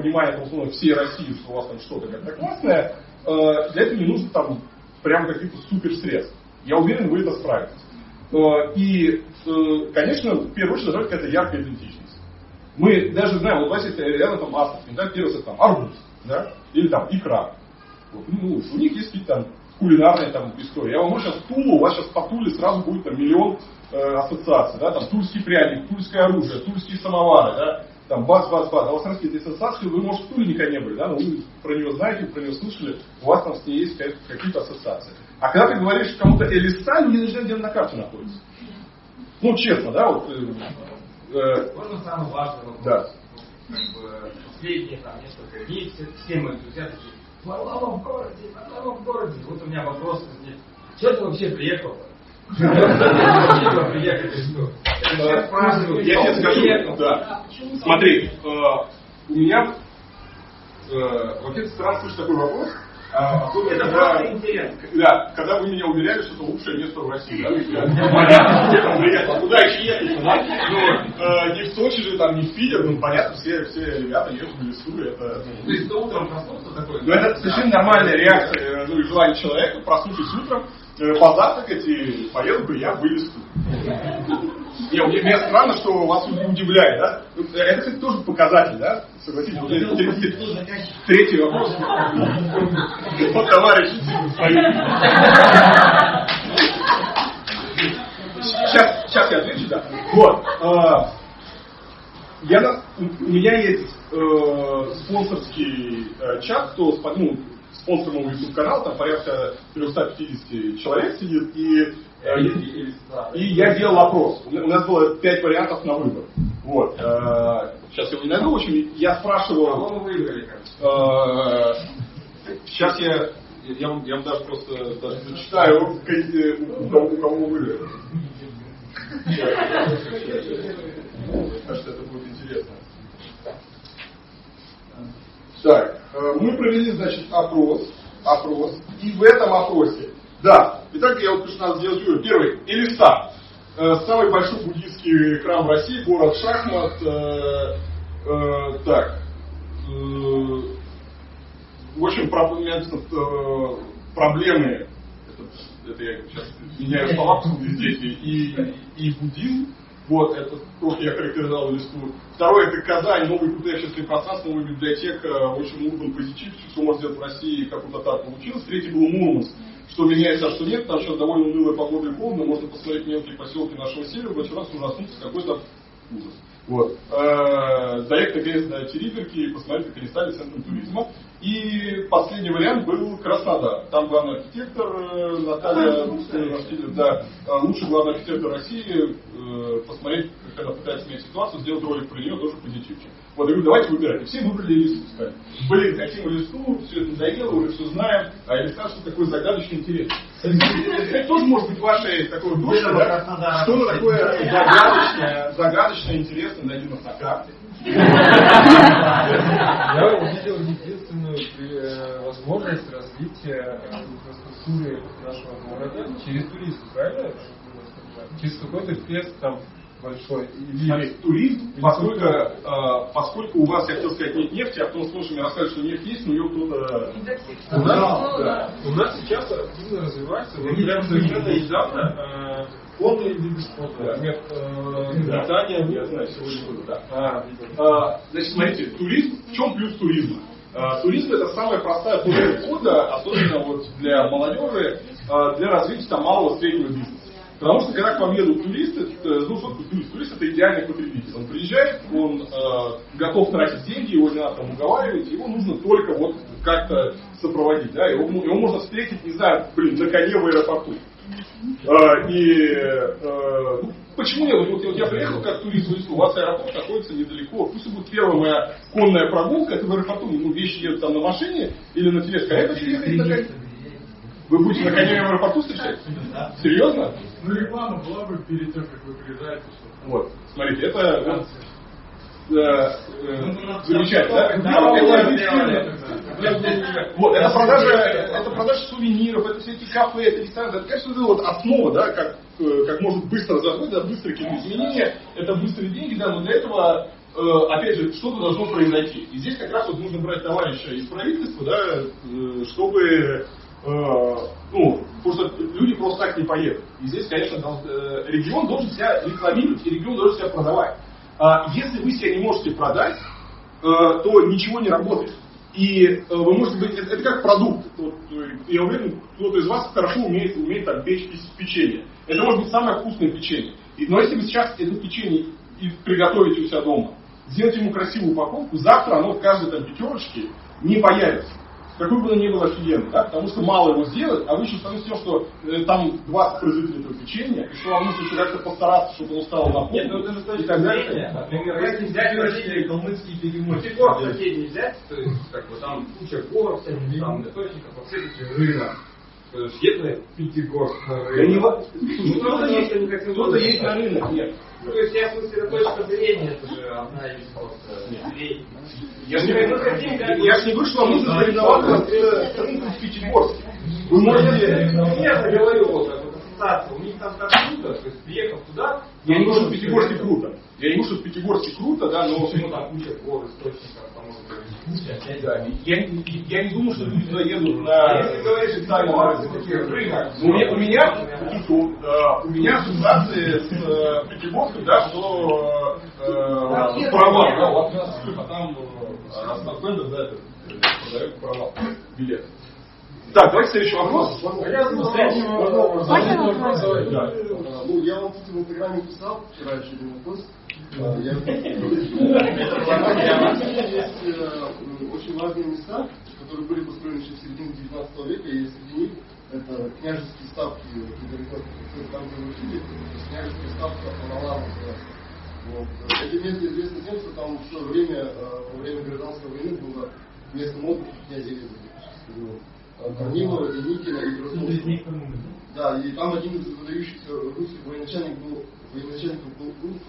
внимание, условно, всей России, что у вас там что-то как-то классное, э, для этого не нужно там прям каких-то супер средств. Я уверен, вы это справитесь. Э, и, э, конечно, в первую очередь должна какая-то яркая идентичность. Мы даже знаем, вот у вас есть рядом там Астрахань, да, первый там арбуз, да, или там икра. Вот, ну, у них есть какие-то там кулинарные там истории. Я вам говорю, сейчас Тулу, у вас сейчас по Туле сразу будет там миллион э, ассоциаций, да, там тульский пряник, тульское оружие, тульские самовары, да, там бац, бац, бац. А у вас раз какие-то ассоциации, вы, может, в Туле никогда не были, да, но вы про нее знаете, про нее слышали, у вас там с ней есть какие-то ассоциации. А когда ты говоришь кому-то Элисталь, не начинают, где на карте находится. Ну, честно, да, вот... Э, э, Можно самый важный вопрос? Да. Как бы, последние там несколько дней все, все мои друзья такие, в городе, Варлама в городе. Вот у меня вопрос возник. Что ты вообще приехал? Я тебе скажу, да. Смотри, э, у меня вообще странно слышать такой вопрос, а, особенно, это когда, интересно. Да, когда вы меня уверяли, что это лучшее место в России. Да? Понятно, куда еще ехать? Да? Ну, э, не в Сочи же, там, не в Питер, ну понятно, все, все ребята едут в лесу. Это, ну, То есть ты утром проснулся такой? Ну это совершенно нормальная реакция, ну и желание человека, проснувшись утром, позавтракать и поеду бы я в лесу. Не, мне, странно, что вас удивляет, да? Это, кстати, тоже показатель, да? Согласитесь, вот третий, третий вопрос. Вот товарищ Сейчас, сейчас я отвечу, да. Вот. А, я, у меня есть э, спонсорский э, чат, кто ну, спонсор моего YouTube канала, там порядка 350 человек сидит, и и я делал опрос. У нас было пять вариантов на выбор. Вот. Сейчас я его не найду. В общем, я спрашивал... Кого вы выиграли? Сейчас я... Я вам, я вам даже просто даже зачитаю, у кого, у кого вы выиграли. Кажется, это будет интересно. Так, мы провели, значит, опрос, опрос, и в этом опросе да, итак, я вот сделать вывод. Первый, Элиста. Э, самый большой буддийский храм в России, город Шахмат. Э, э, так. В общем, про, проблемы, это, я сейчас меняю слова здесь, и, и буддизм, вот, это то, что я характеризовал листу. Второе, это Казань, новый крутое общественное пространство, новая библиотека, очень урбан позитив, что можно сделать в России, как у татар получилось. Третий был Мурманск что меняется, а что нет, там сейчас довольно унылая погода и холодно, можно посмотреть мелкие поселки нашего севера, в раз ужаснуться какой-то ужас. Вот. Э, доехать наконец до Териберки и посмотреть, как они стали центром туризма. И последний вариант был Краснодар. Там главный архитектор э, Наталья Васильевна, да, э, лучший главный архитектор России, посмотреть, когда пытается менять ситуацию, сделать ролик про нее тоже позитивчик. Вот, я говорю, давайте выбирать. И все выбрали листу, сказали. Блин, хотим листу, все это надоело, уже все знаем, а листа что такое загадочный интерес. Это тоже может быть вашей такой дочкой, да? Что такое загадочное, загадочное, интересное найдено на карте. Я увидел единственную э, возможность развития э, инфраструктуры нашего города через туризм, правильно? Через какой-то квест там большой. Или... Туризм, поскольку, э, поскольку у вас, я хотел сказать, нет нефти, а потом слушай, мне рассказывают, что нефть есть, но ее кто-то... У нас, да. у нас сейчас активно развивается, вот прям совершенно недавно Конные виды спорта, например, э, Да. катание. Я знаю, сегодня буду, да. А, А, Значит, смотрите, туризм, в чем плюс туризма? А, Туризм это самая простая точка входа, особенно вот для молодежи, для развития там малого среднего бизнеса. Потому что когда к вам едут туристы, э, ну что такое турист? Турист это идеальный потребитель. Он приезжает, он э, готов тратить деньги, его не надо там уговаривать, его нужно только вот как-то сопроводить. Да? Его, его можно встретить, не знаю, блин, на коне в аэропорту. А, и э, ну, почему нет? Вот, вот я приехал как турист у вас аэропорт находится недалеко. Пусть будет первая моя конная прогулка, это в аэропорту, ну, вещи едут там на машине или на тележке, а я хочу ехать на. Вы будете на коне в аэропорту встречать? Серьезно? Ну, реклама была бы перед тем, как вы приезжаете. Вот, смотрите, это э, э, замечательно, да? Да, Это. Вот, это продажа, это продажа сувениров, это все эти кафе, это рестораны, это, конечно, вот основа, да, как, э, как может быстро заходить, да, быстрые какие-то изменения, это быстрые деньги, да, но для этого, опять же, что-то должно произойти. И здесь как раз вот нужно брать товарища из правительства, да, чтобы ну, потому что люди просто так не поедут. И здесь, конечно, э, регион должен себя рекламировать, и регион должен себя продавать. А если вы себя не можете продать, э, то ничего не работает. И э, вы можете быть, это, это как продукт. Вот, э, я уверен, кто-то из вас хорошо умеет, умеет там, печь печенье. Это может быть самое вкусное печенье. Но если вы сейчас это печенье приготовите у себя дома, сделайте ему красивую упаковку, завтра оно в каждой там пятерочке не появится. Какой бы оно ни был офигенно, да? потому что мало его сделать, а вы еще становитесь тем, что э, там 20 производителей этого печенья, и что вам нужно еще как-то постараться, чтобы оно стало на Нет, ну это же точки так далее. например, если взять соседние калмыцкие перемотки. Пятигорск соседний взять, то есть как бы там куча гор, всяких там источников, а все эти рынок. То есть если Пятигорск на Да не во- рынок. Ну, кто-то есть, Кто-то есть на рынок, нет. Ну, то есть я в смысле, точка зрения, это же одна из просто. Я же не, Мы хотим, как бы- я ж не говорю, что вам нужно соревноваться с, рынком в Пятигорске. Вы можете... Я говорю, вот ассоциация, у них там так круто, то есть приехав туда, Я не говорю, что в Пятигорске круто. Я не говорю, что в Пятигорске круто, да, но... ну там куча гор, источников, там может быть Да, я, я не думаю, что люди туда едут на Если говоришь, на такие рынок, у меня, у меня, э, у меня ассоциации с э, Пятигорском, да, что э, права, да, вот нас, а там э, Ростов-Бендер, да, это, э, продает права, билет. Так, давайте следующий вопрос. Ну, я вам в Инстаграме писал вчера еще один вопрос. А, я- Есть э, очень важные места, которые были построены еще в середине 19 века, и среди них это княжеские ставки от там, где вы жили, княжеские ставки Апаналама называется. Вот. Эти места известны тем, что там в свое время, э, во время гражданской войны было местом отдыха князя Реза. Корнилова, Деникина и Красновского. Да, и там один из выдающихся русских военачальников был, военачальников был ум-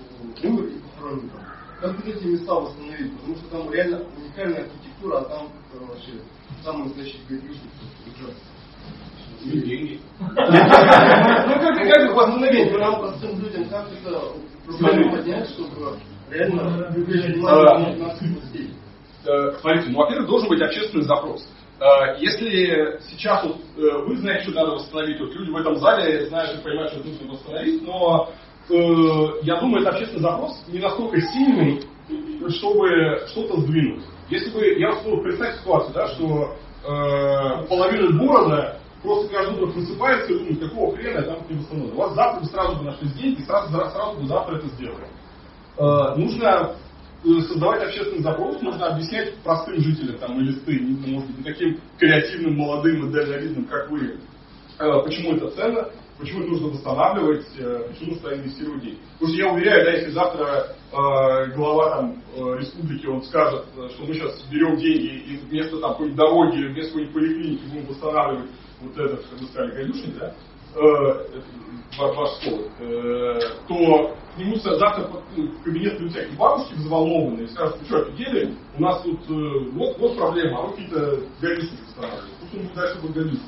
умер и похоронен там. Как вот эти места восстановить? Потому что там реально уникальная архитектура, а там э, вообще самый настоящий гаишник. И деньги. Ну как, как их восстановить? Ну, Нам простым людям как это проблему поднять, чтобы реально привлечь внимание наших властей? Смотрите, ну, во-первых, должен быть общественный запрос. Э, Если сейчас вот, э, вы знаете, что надо восстановить, вот люди в этом зале знают и понимают, что нужно восстановить, но э, я думаю, это общественный запрос не настолько сильный, чтобы что-то сдвинуть. Если бы, я вот представьте ситуацию, да, что э, половина города просто каждый утро просыпается и думает, какого хрена я там не восстановлю. У вас завтра бы сразу бы нашлись деньги, сразу, сразу бы завтра это сделали. Э, нужно создавать общественный запрос, нужно объяснять простым жителям там, или ты, не- может быть, не таким креативным, молодым и дальновидным, как вы, э, почему это ценно, почему это нужно восстанавливать, э, почему нужно инвестировать деньги. Потому что я уверяю, да, если завтра э, глава там, э, республики, он скажет, э, что мы сейчас берем деньги и вместо там, какой-нибудь дороги, вместо какой-нибудь поликлиники будем восстанавливать вот этот, как вы сказали, гадюшник, да, э, слово, э, то к нему за- завтра ну, в кабинет придут всякие бабушки взволнованные и скажут, что, офигели? У нас тут э, вот, вот проблема, а вы какие-то гадюшники восстанавливаете. Пусть он будет дальше гадюшник.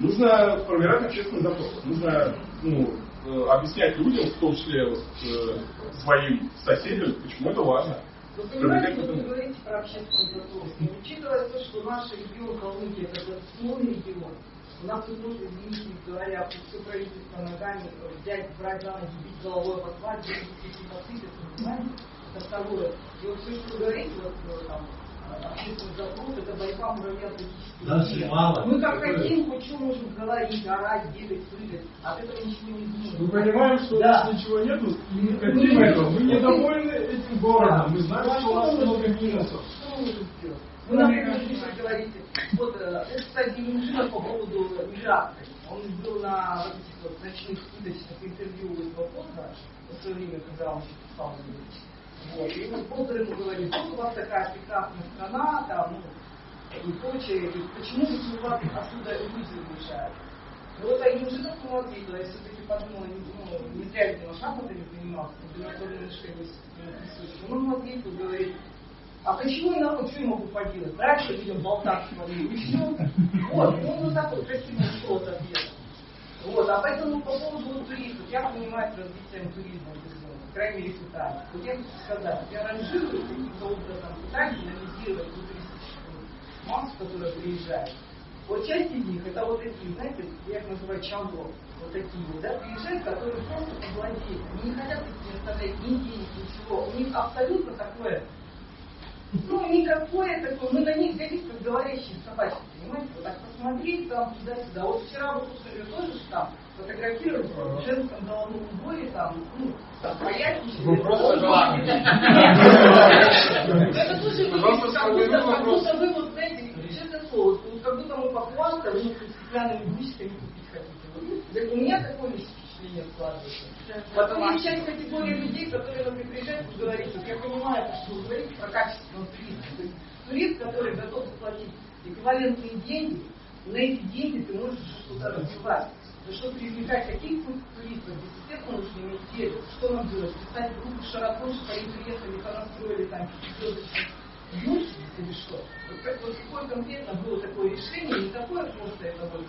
Нужно формировать общественный запрос. Нужно ну, э, объяснять людям, в том числе вот, э, своим соседям, почему это важно. Вы понимаете, вы говорите про общественный запрос, учитывая то, что наш регион Калмыкия это государственный регион, У нас тут нужно, извините, говоря, все правительство ногами взять, брать за ноги, бить головой по свадьбе, какие-то посыпятся, понимаете? Это второе. И вот все, что вы говорите, вот там, общественный запрос, это борьба муравья Дальше мало. Мы как хотим, хоть что можем говорить, орать, бегать, прыгать, от этого ничего не изменится. Мы понимаем, что да. у нас ничего нету, и не хотим этого. Мы недовольны этим городом. Мы знаем, что у нас мы много минусов. Что мы можем сделать? Вы, например, здесь говорите, вот, э, это, кстати, Минжинов по поводу миграции. Он был на вот ночных скидочных интервью из Бапота в свое время, когда он писал вот. И вот Поттер ему говорит, вот у вас такая прекрасная страна, там, ну, и прочее, и почему у вас отсюда люди уезжают? Ну, вот они уже так ответила, я все-таки подумала, не, ну, не зря, видимо, шахматами занимался, международными школами присутствует. Он ему ответил, говорит, а почему и народ, что я могу поделать? Раньше людям болтаться говорили, и все. Вот, он вот так вот красиво ушел от. Вот, а поэтому по поводу туристов, я занимаюсь развитием туризма в регионе, по крайней. Вот я хочу сказать, я ранжирую каким-то образом в Италии, анализировать ту туристическую массу, которая приезжает. Вот часть из них, это вот такие, знаете, я их называю чамбо, вот такие вот, да, приезжают, которые просто повладеют. Они не хотят идти оставлять ни денег, ничего. У них абсолютно такое ну, никакое такое, мы на них глядим, как говорящие собачки, понимаете? Вот так посмотреть там туда-сюда. Вот вчера вот слушали тоже же там фотографировали в женском головном уборе, там, ну, там, поясничали. Ну, просто желание. Это тоже как будто, вы, вот, знаете, честное слово, как будто мы похвастали, вы стеклянными гусиками купить хотите. У меня такое лишь впечатление складывается. Потом есть часть категории людей, которые, например, приезжают и говорят, что я понимаю, что вы говорите про качественного туризма. То есть турист, который готов заплатить эквивалентные деньги, на эти деньги ты можешь что-то развивать. Но чтобы привлекать таких туристов, естественно, нужно иметь цель. Что нам делать? Писать группу широко, что они приехали, понастроили там юрт или что? Вот, вот какое конкретно было такое решение, не такое просто это вот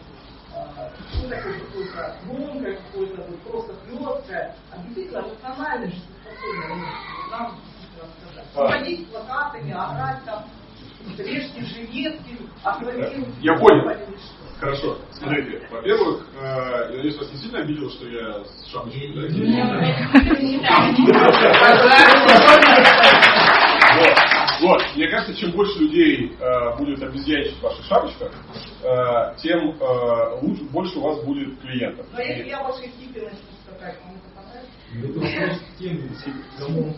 ну, такое какое-то громкое, какое-то вот просто хлесткое, а действительно эмоционально жизнеспособное нам действительно сказать. Ходить с плакатами, орать там, режьте жилетки, акварируйте. Я понял. Хорошо. Смотрите, во-первых, э, я надеюсь, вас не сильно обидело, что я с шапочкой, Вот. Вот, мне кажется, чем больше людей э, будет обезьяничать в ваших шапочках, э, тем э, лучше, больше у вас будет клиентов. Но если я ваши хиппи начну скакать, вам это понравится?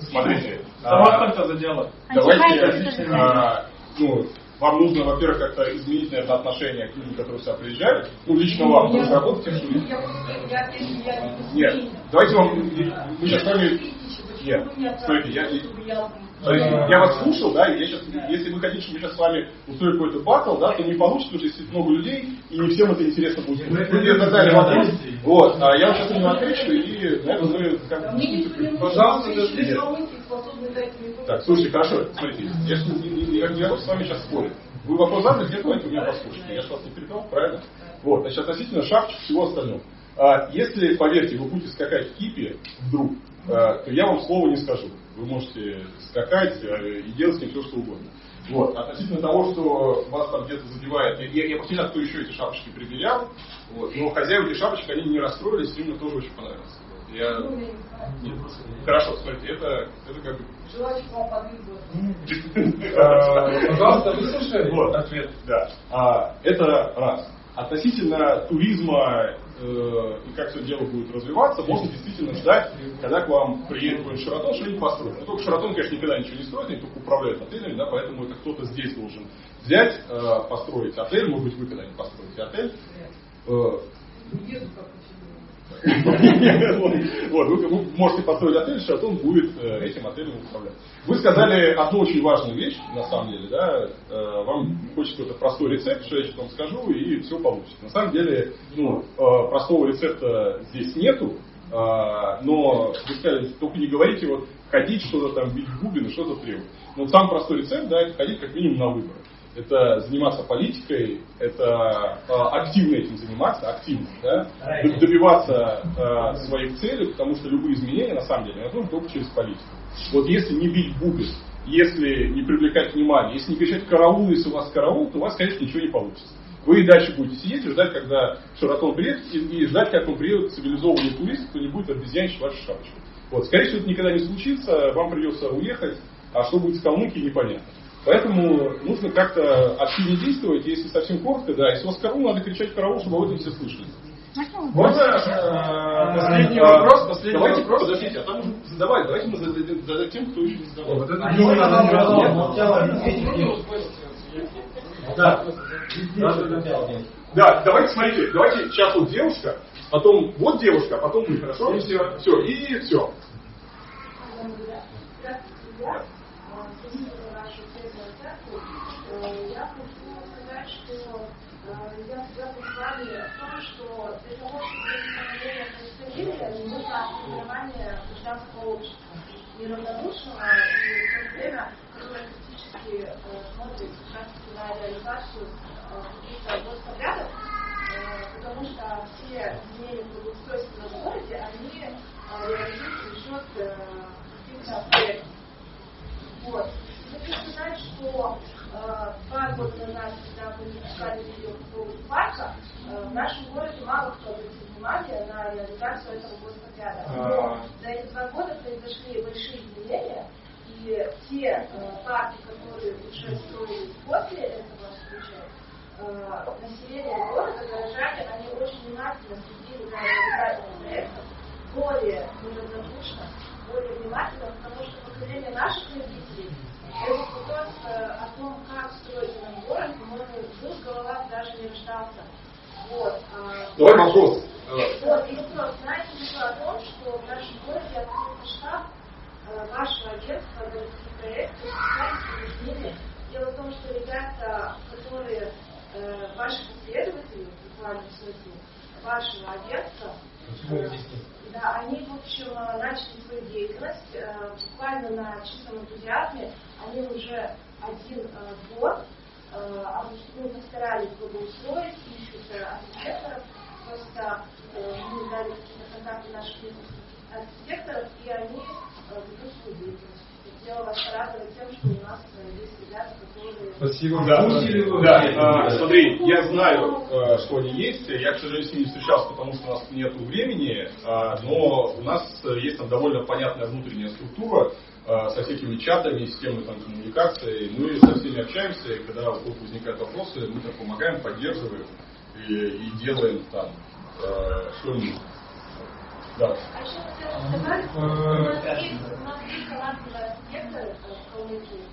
Смотрите, А вас только давайте, а, ну, вам нужно, во-первых, как-то изменить, наверное, отношение к людям, которые сюда приезжают. Ну, лично вам, потому что работаете в Нет, давайте вам, мы сейчас с вами... Нет, стойте, я, то есть я вас слушал, да, и я сейчас, если вы хотите, чтобы мы сейчас с вами устроили какой-то батл, да, то не получится, потому что здесь много людей, и не всем это интересно будет. Вы мне задали вопрос, вот, а я вам сейчас на него отвечу, и, как нужен. Пожалуйста, Вы дать мне то, Так, слушайте, хорошо, смотрите, я же не, готов с вами сейчас спорить. Вы вопрос задали, где давайте вы меня послушайте. Я же вас не перебил, правильно? Вот, значит, относительно шапочек и всего остального. А, если, поверьте, вы будете скакать в кипе вдруг, а, то я вам слова не скажу. Вы можете скакать э, и делать с ним все, что угодно. Вот. Относительно того, что вас там где-то задевает, я, я, я просто не знаю, кто еще эти шапочки примерял, вот, но хозяева этих шапочек, они не расстроились, им тоже очень понравилось. Вот, Я... ну. Нет, хорошо, смотрите, это, это как бы Желаю вам подвигаться. Э, Пожалуйста, выслушай вот, ответ. Да. А, это раз. Относительно туризма э, и как все дело будет развиваться, можно действительно ждать, когда к вам приедет какой-нибудь Шаратон, что-нибудь построит. Но только Шаратон, конечно, никогда ничего не строит, они только управляют отелями, да, поэтому это кто-то здесь должен взять, э, построить отель, может быть, вы когда-нибудь построите отель. Э, вот, вы, можете построить отель, Шатун будет э, этим отелем управлять. Вы сказали одну очень важную вещь, на самом деле, да, э, вам хочется какой-то простой рецепт, что я сейчас вам скажу, и все получится. На самом деле, ну, э, простого рецепта здесь нету, но вы сказали, только не говорите, вот, ходить что-то там, бить и что-то требовать. Но самый простой рецепт, да, это ходить как минимум на выборы это заниматься политикой, это э, активно этим заниматься, активно, да, добиваться э, своих целей, потому что любые изменения, на самом деле, возможны только через политику. Вот если не бить бубен, если не привлекать внимание, если не кричать караул, если у вас караул, то у вас, конечно, ничего не получится. Вы и дальше будете сидеть и ждать, когда Шаратон приедет, и, и ждать, как он приедет цивилизованный турист, кто не будет обезьянчить вашу шапочку. Вот, скорее всего, это никогда не случится, вам придется уехать, а что будет с Калмыкией, непонятно. Поэтому нужно как-то активнее действовать, если совсем коротко, да, если у вас караул, надо кричать караул, чтобы об этом все слышали. Можно последний вопрос? Последний давайте, вопрос. подождите, а там уже задавали, давайте мы зададим, зададим тем, кто еще не задавал. Вот это А, нет. Да. Да, давайте смотрите, давайте сейчас вот девушка, потом вот девушка, а потом вы, хорошо? И все, все, и все. Я хочу сказать, что я связана с вами в том, что для того, чтобы представителя, нужно формирование гражданского общества, неравнодушного и в то время, которое критически э, смотрит как на реализацию э, каких-то господрядов, э, потому что все изменения благоустройства в городе, они э, реализуются за счет э, каких-то проектов. Вот. Хочу сказать, что э, два года назад, когда мы запускали видео по поводу парка, э, в нашем городе мало кто обратил внимание на реализацию этого господряда. Но за эти два года произошли большие изменения, и те э, парки, которые уже строились после этого случая, э, население города, горожане, они очень внимательно следили за реализацией проектов, более неравнодушно, более внимательно, потому что поколение наших родителей этот вопрос э, о том, как строить наш город, по-моему, в головах даже не рождался. Вот. а, Давай вопрос. Вот, и вопрос. Знаете ли вы о том, что в нашем городе открылся штаб э, вашего агентства городских проектов, специальных изменений. Дело в том, что ребята, которые э, ваши последователи, буквально в смысле, вашего агентства, э, да, они, в общем, э, начали свою деятельность э, буквально на чистом энтузиазме. Они уже один э, год э, ну, постарались благоустроить, ищут архитекторов. Просто э, мы дали какие-то контакты наших архитекторов, и они ведут свою деятельность. Хотела вас порадовать тем, что у нас есть ребята, которые... Спасибо. Да, вы? да, а, смотри, я знаю, что они есть. Я, к сожалению, с ними не встречался, потому что у нас нет времени, но у нас есть там довольно понятная внутренняя структура со всякими чатами, системой там, коммуникации. Мы со всеми общаемся, и когда возникают вопросы, мы там помогаем, поддерживаем и, и делаем там э, что-нибудь. Да. А у нас есть, талантливые архитекторы в Калмыкии,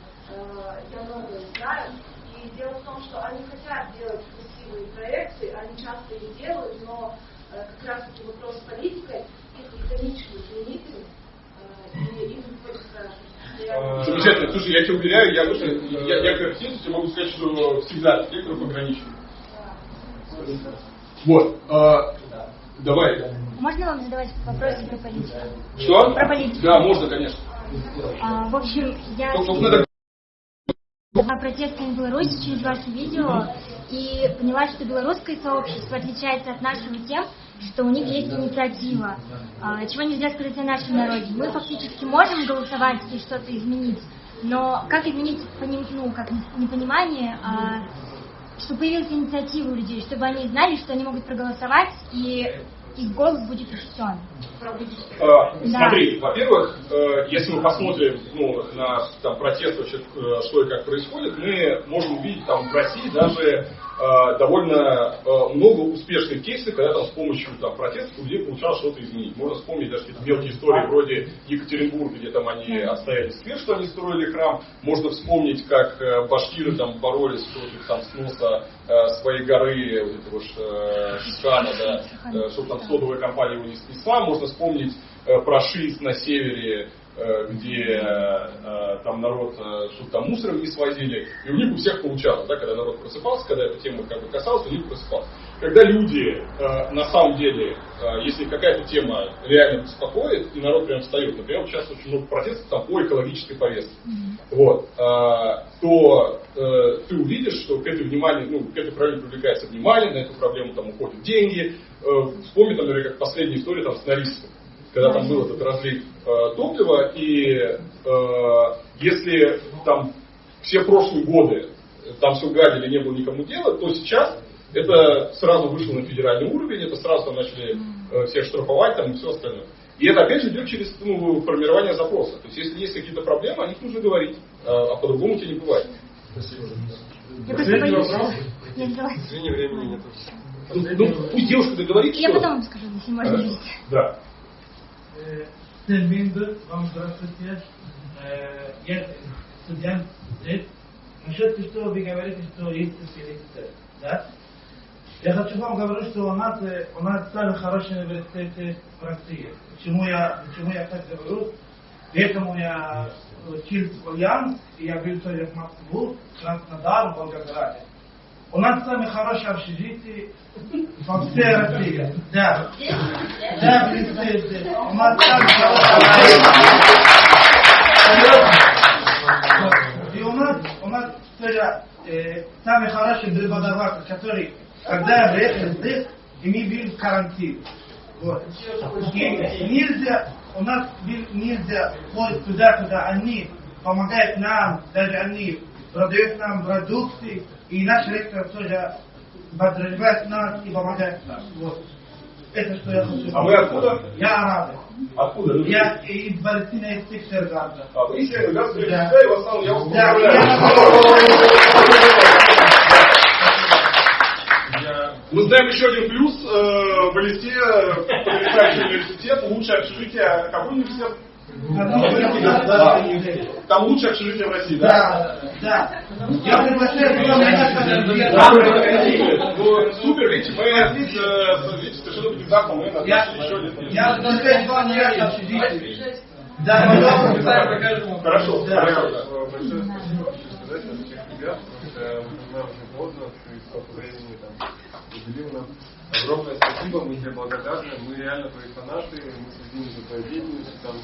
я многое знаю, и дело в том, что они хотят делать красивые проекты, они часто их делают, но как раз таки вопрос с политикой их ограничивают лимитами, Замечательно. Слушай, я тебя уверяю, я, я, я как тебе могу сказать, что всегда архитекторов ограничивают. Вот. а, давай. Можно вам задавать вопросы про политику? Что? Про политику. Да, можно, конечно. А, в общем, я Только надо была протестами в Беларуси через ваше видео и поняла, что белорусское сообщество отличается от нашего тем, что у них есть инициатива. А, чего нельзя сказать о нашем народе. Мы фактически можем голосовать и что-то изменить, но как изменить ну, как непонимание, а, чтобы появилась инициатива у людей, чтобы они знали, что они могут проголосовать и их голос будет учтен. А, Да. Смотри, во-первых, э, если мы посмотрим ну, на там, протест, вообще, э, что и как происходит, мы можем увидеть там в России даже довольно э, много успешных кейсов, когда там с помощью там, протестов у людей получалось что-то изменить. Можно вспомнить даже какие-то мелкие истории вроде Екатеринбурга, где там они отстояли сквер, что они строили храм. Можно вспомнить, как э, башкиры там боролись против там, сноса э, своей горы, вот этого ж, э, да, э, чтобы там содовая компания его не снесла. Можно вспомнить э, про ШИС на севере, э, где э, там народ, э, там мусором не свозили, и у них у всех получалось, да, когда народ просыпался, когда эта тема как бы касалась, у них просыпалась. Когда люди э, на самом деле, э, если какая-то тема реально беспокоит, и народ прям встает, например, вот сейчас очень много протестов там по экологической повестке, вот, э, то э, ты увидишь, что к этой вниманию, ну, к этой проблеме привлекается внимание, на эту проблему там уходят деньги. Э, вспомни, там, например, как последняя история там с Норильском, когда там был этот разлив э, топлива, и э, если там все прошлые годы там все гадили, не было никому дела, то сейчас это сразу вышло на федеральный уровень, это сразу там начали э, всех штрафовать там, и все остальное. И это опять же идет через ну, формирование запроса. То есть если есть какие-то проблемы, о них нужно говорить, а, а по-другому тебе не бывает. Спасибо. Я. Извини, времени нет. Ну, ну, пусть девушка договорится. Я потом вам скажу, если можно. Да. Термин вам здравствуйте. Я студент здесь. Насчет что вы говорите, что есть специалисты, да? Я хочу вам говорить, что у нас, у нас самые хорошие университеты в России. Почему я, почему я так говорю? Поэтому я учился в Альянс, и я был в Москву, Краснодар, Волгограде. У нас самые хорошие общежития во всей России. Да. Да, представьте. У нас самые хорошие. И у нас, у нас тоже э, самый хороший преподаватель, который, когда я приехал здесь, и мы были в карантине. Вот. И нельзя, у нас был нельзя ходить туда, куда они помогают нам, даже они продают нам продукты, и наш ректор тоже подразумевает нас и помогает нам. Вот. Это что я хочу А вы откуда? Я араб. Откуда? Я из Палестины, из Пиксергарда. А вы из Севергарда, Да. да, и в основном я вас Да. Мы знаем еще один плюс. э, В Элисте потрясающий университет, лучшее общежитие. Какой университет? Там лучшее общежитие в России, да? Да, да. Я приглашаю. Ну, Супер, видите, мы совершенно внезапно мы Я, назначили еще один. я приглашаю два нереально общежития. Да, пожалуйста. Хорошо, хорошо. Большое спасибо хочу сказать от всех ребят, потому что мы понимаем очень поздно, ты столько времени там уделил нам. Огромное спасибо, мы тебе благодарны, мы реально твои фанаты, мы следим за твоей деятельностью, там,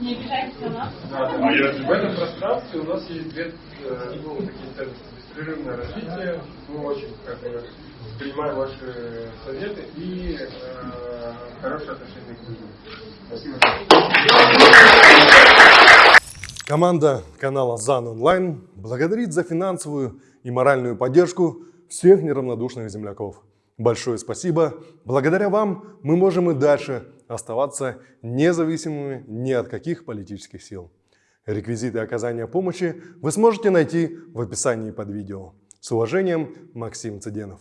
Не обижайтесь на нас. В этом пространстве у нас есть две э, ну, такие ценности. Беспрерывное развитие, мы очень как бы, принимаем ваши советы и э, хорошее отношение к людям. Спасибо. Команда канала ЗАН Онлайн благодарит за финансовую и моральную поддержку всех неравнодушных земляков. Большое спасибо. Благодаря вам мы можем и дальше оставаться независимыми ни от каких политических сил. Реквизиты оказания помощи вы сможете найти в описании под видео. С уважением, Максим Цыденов.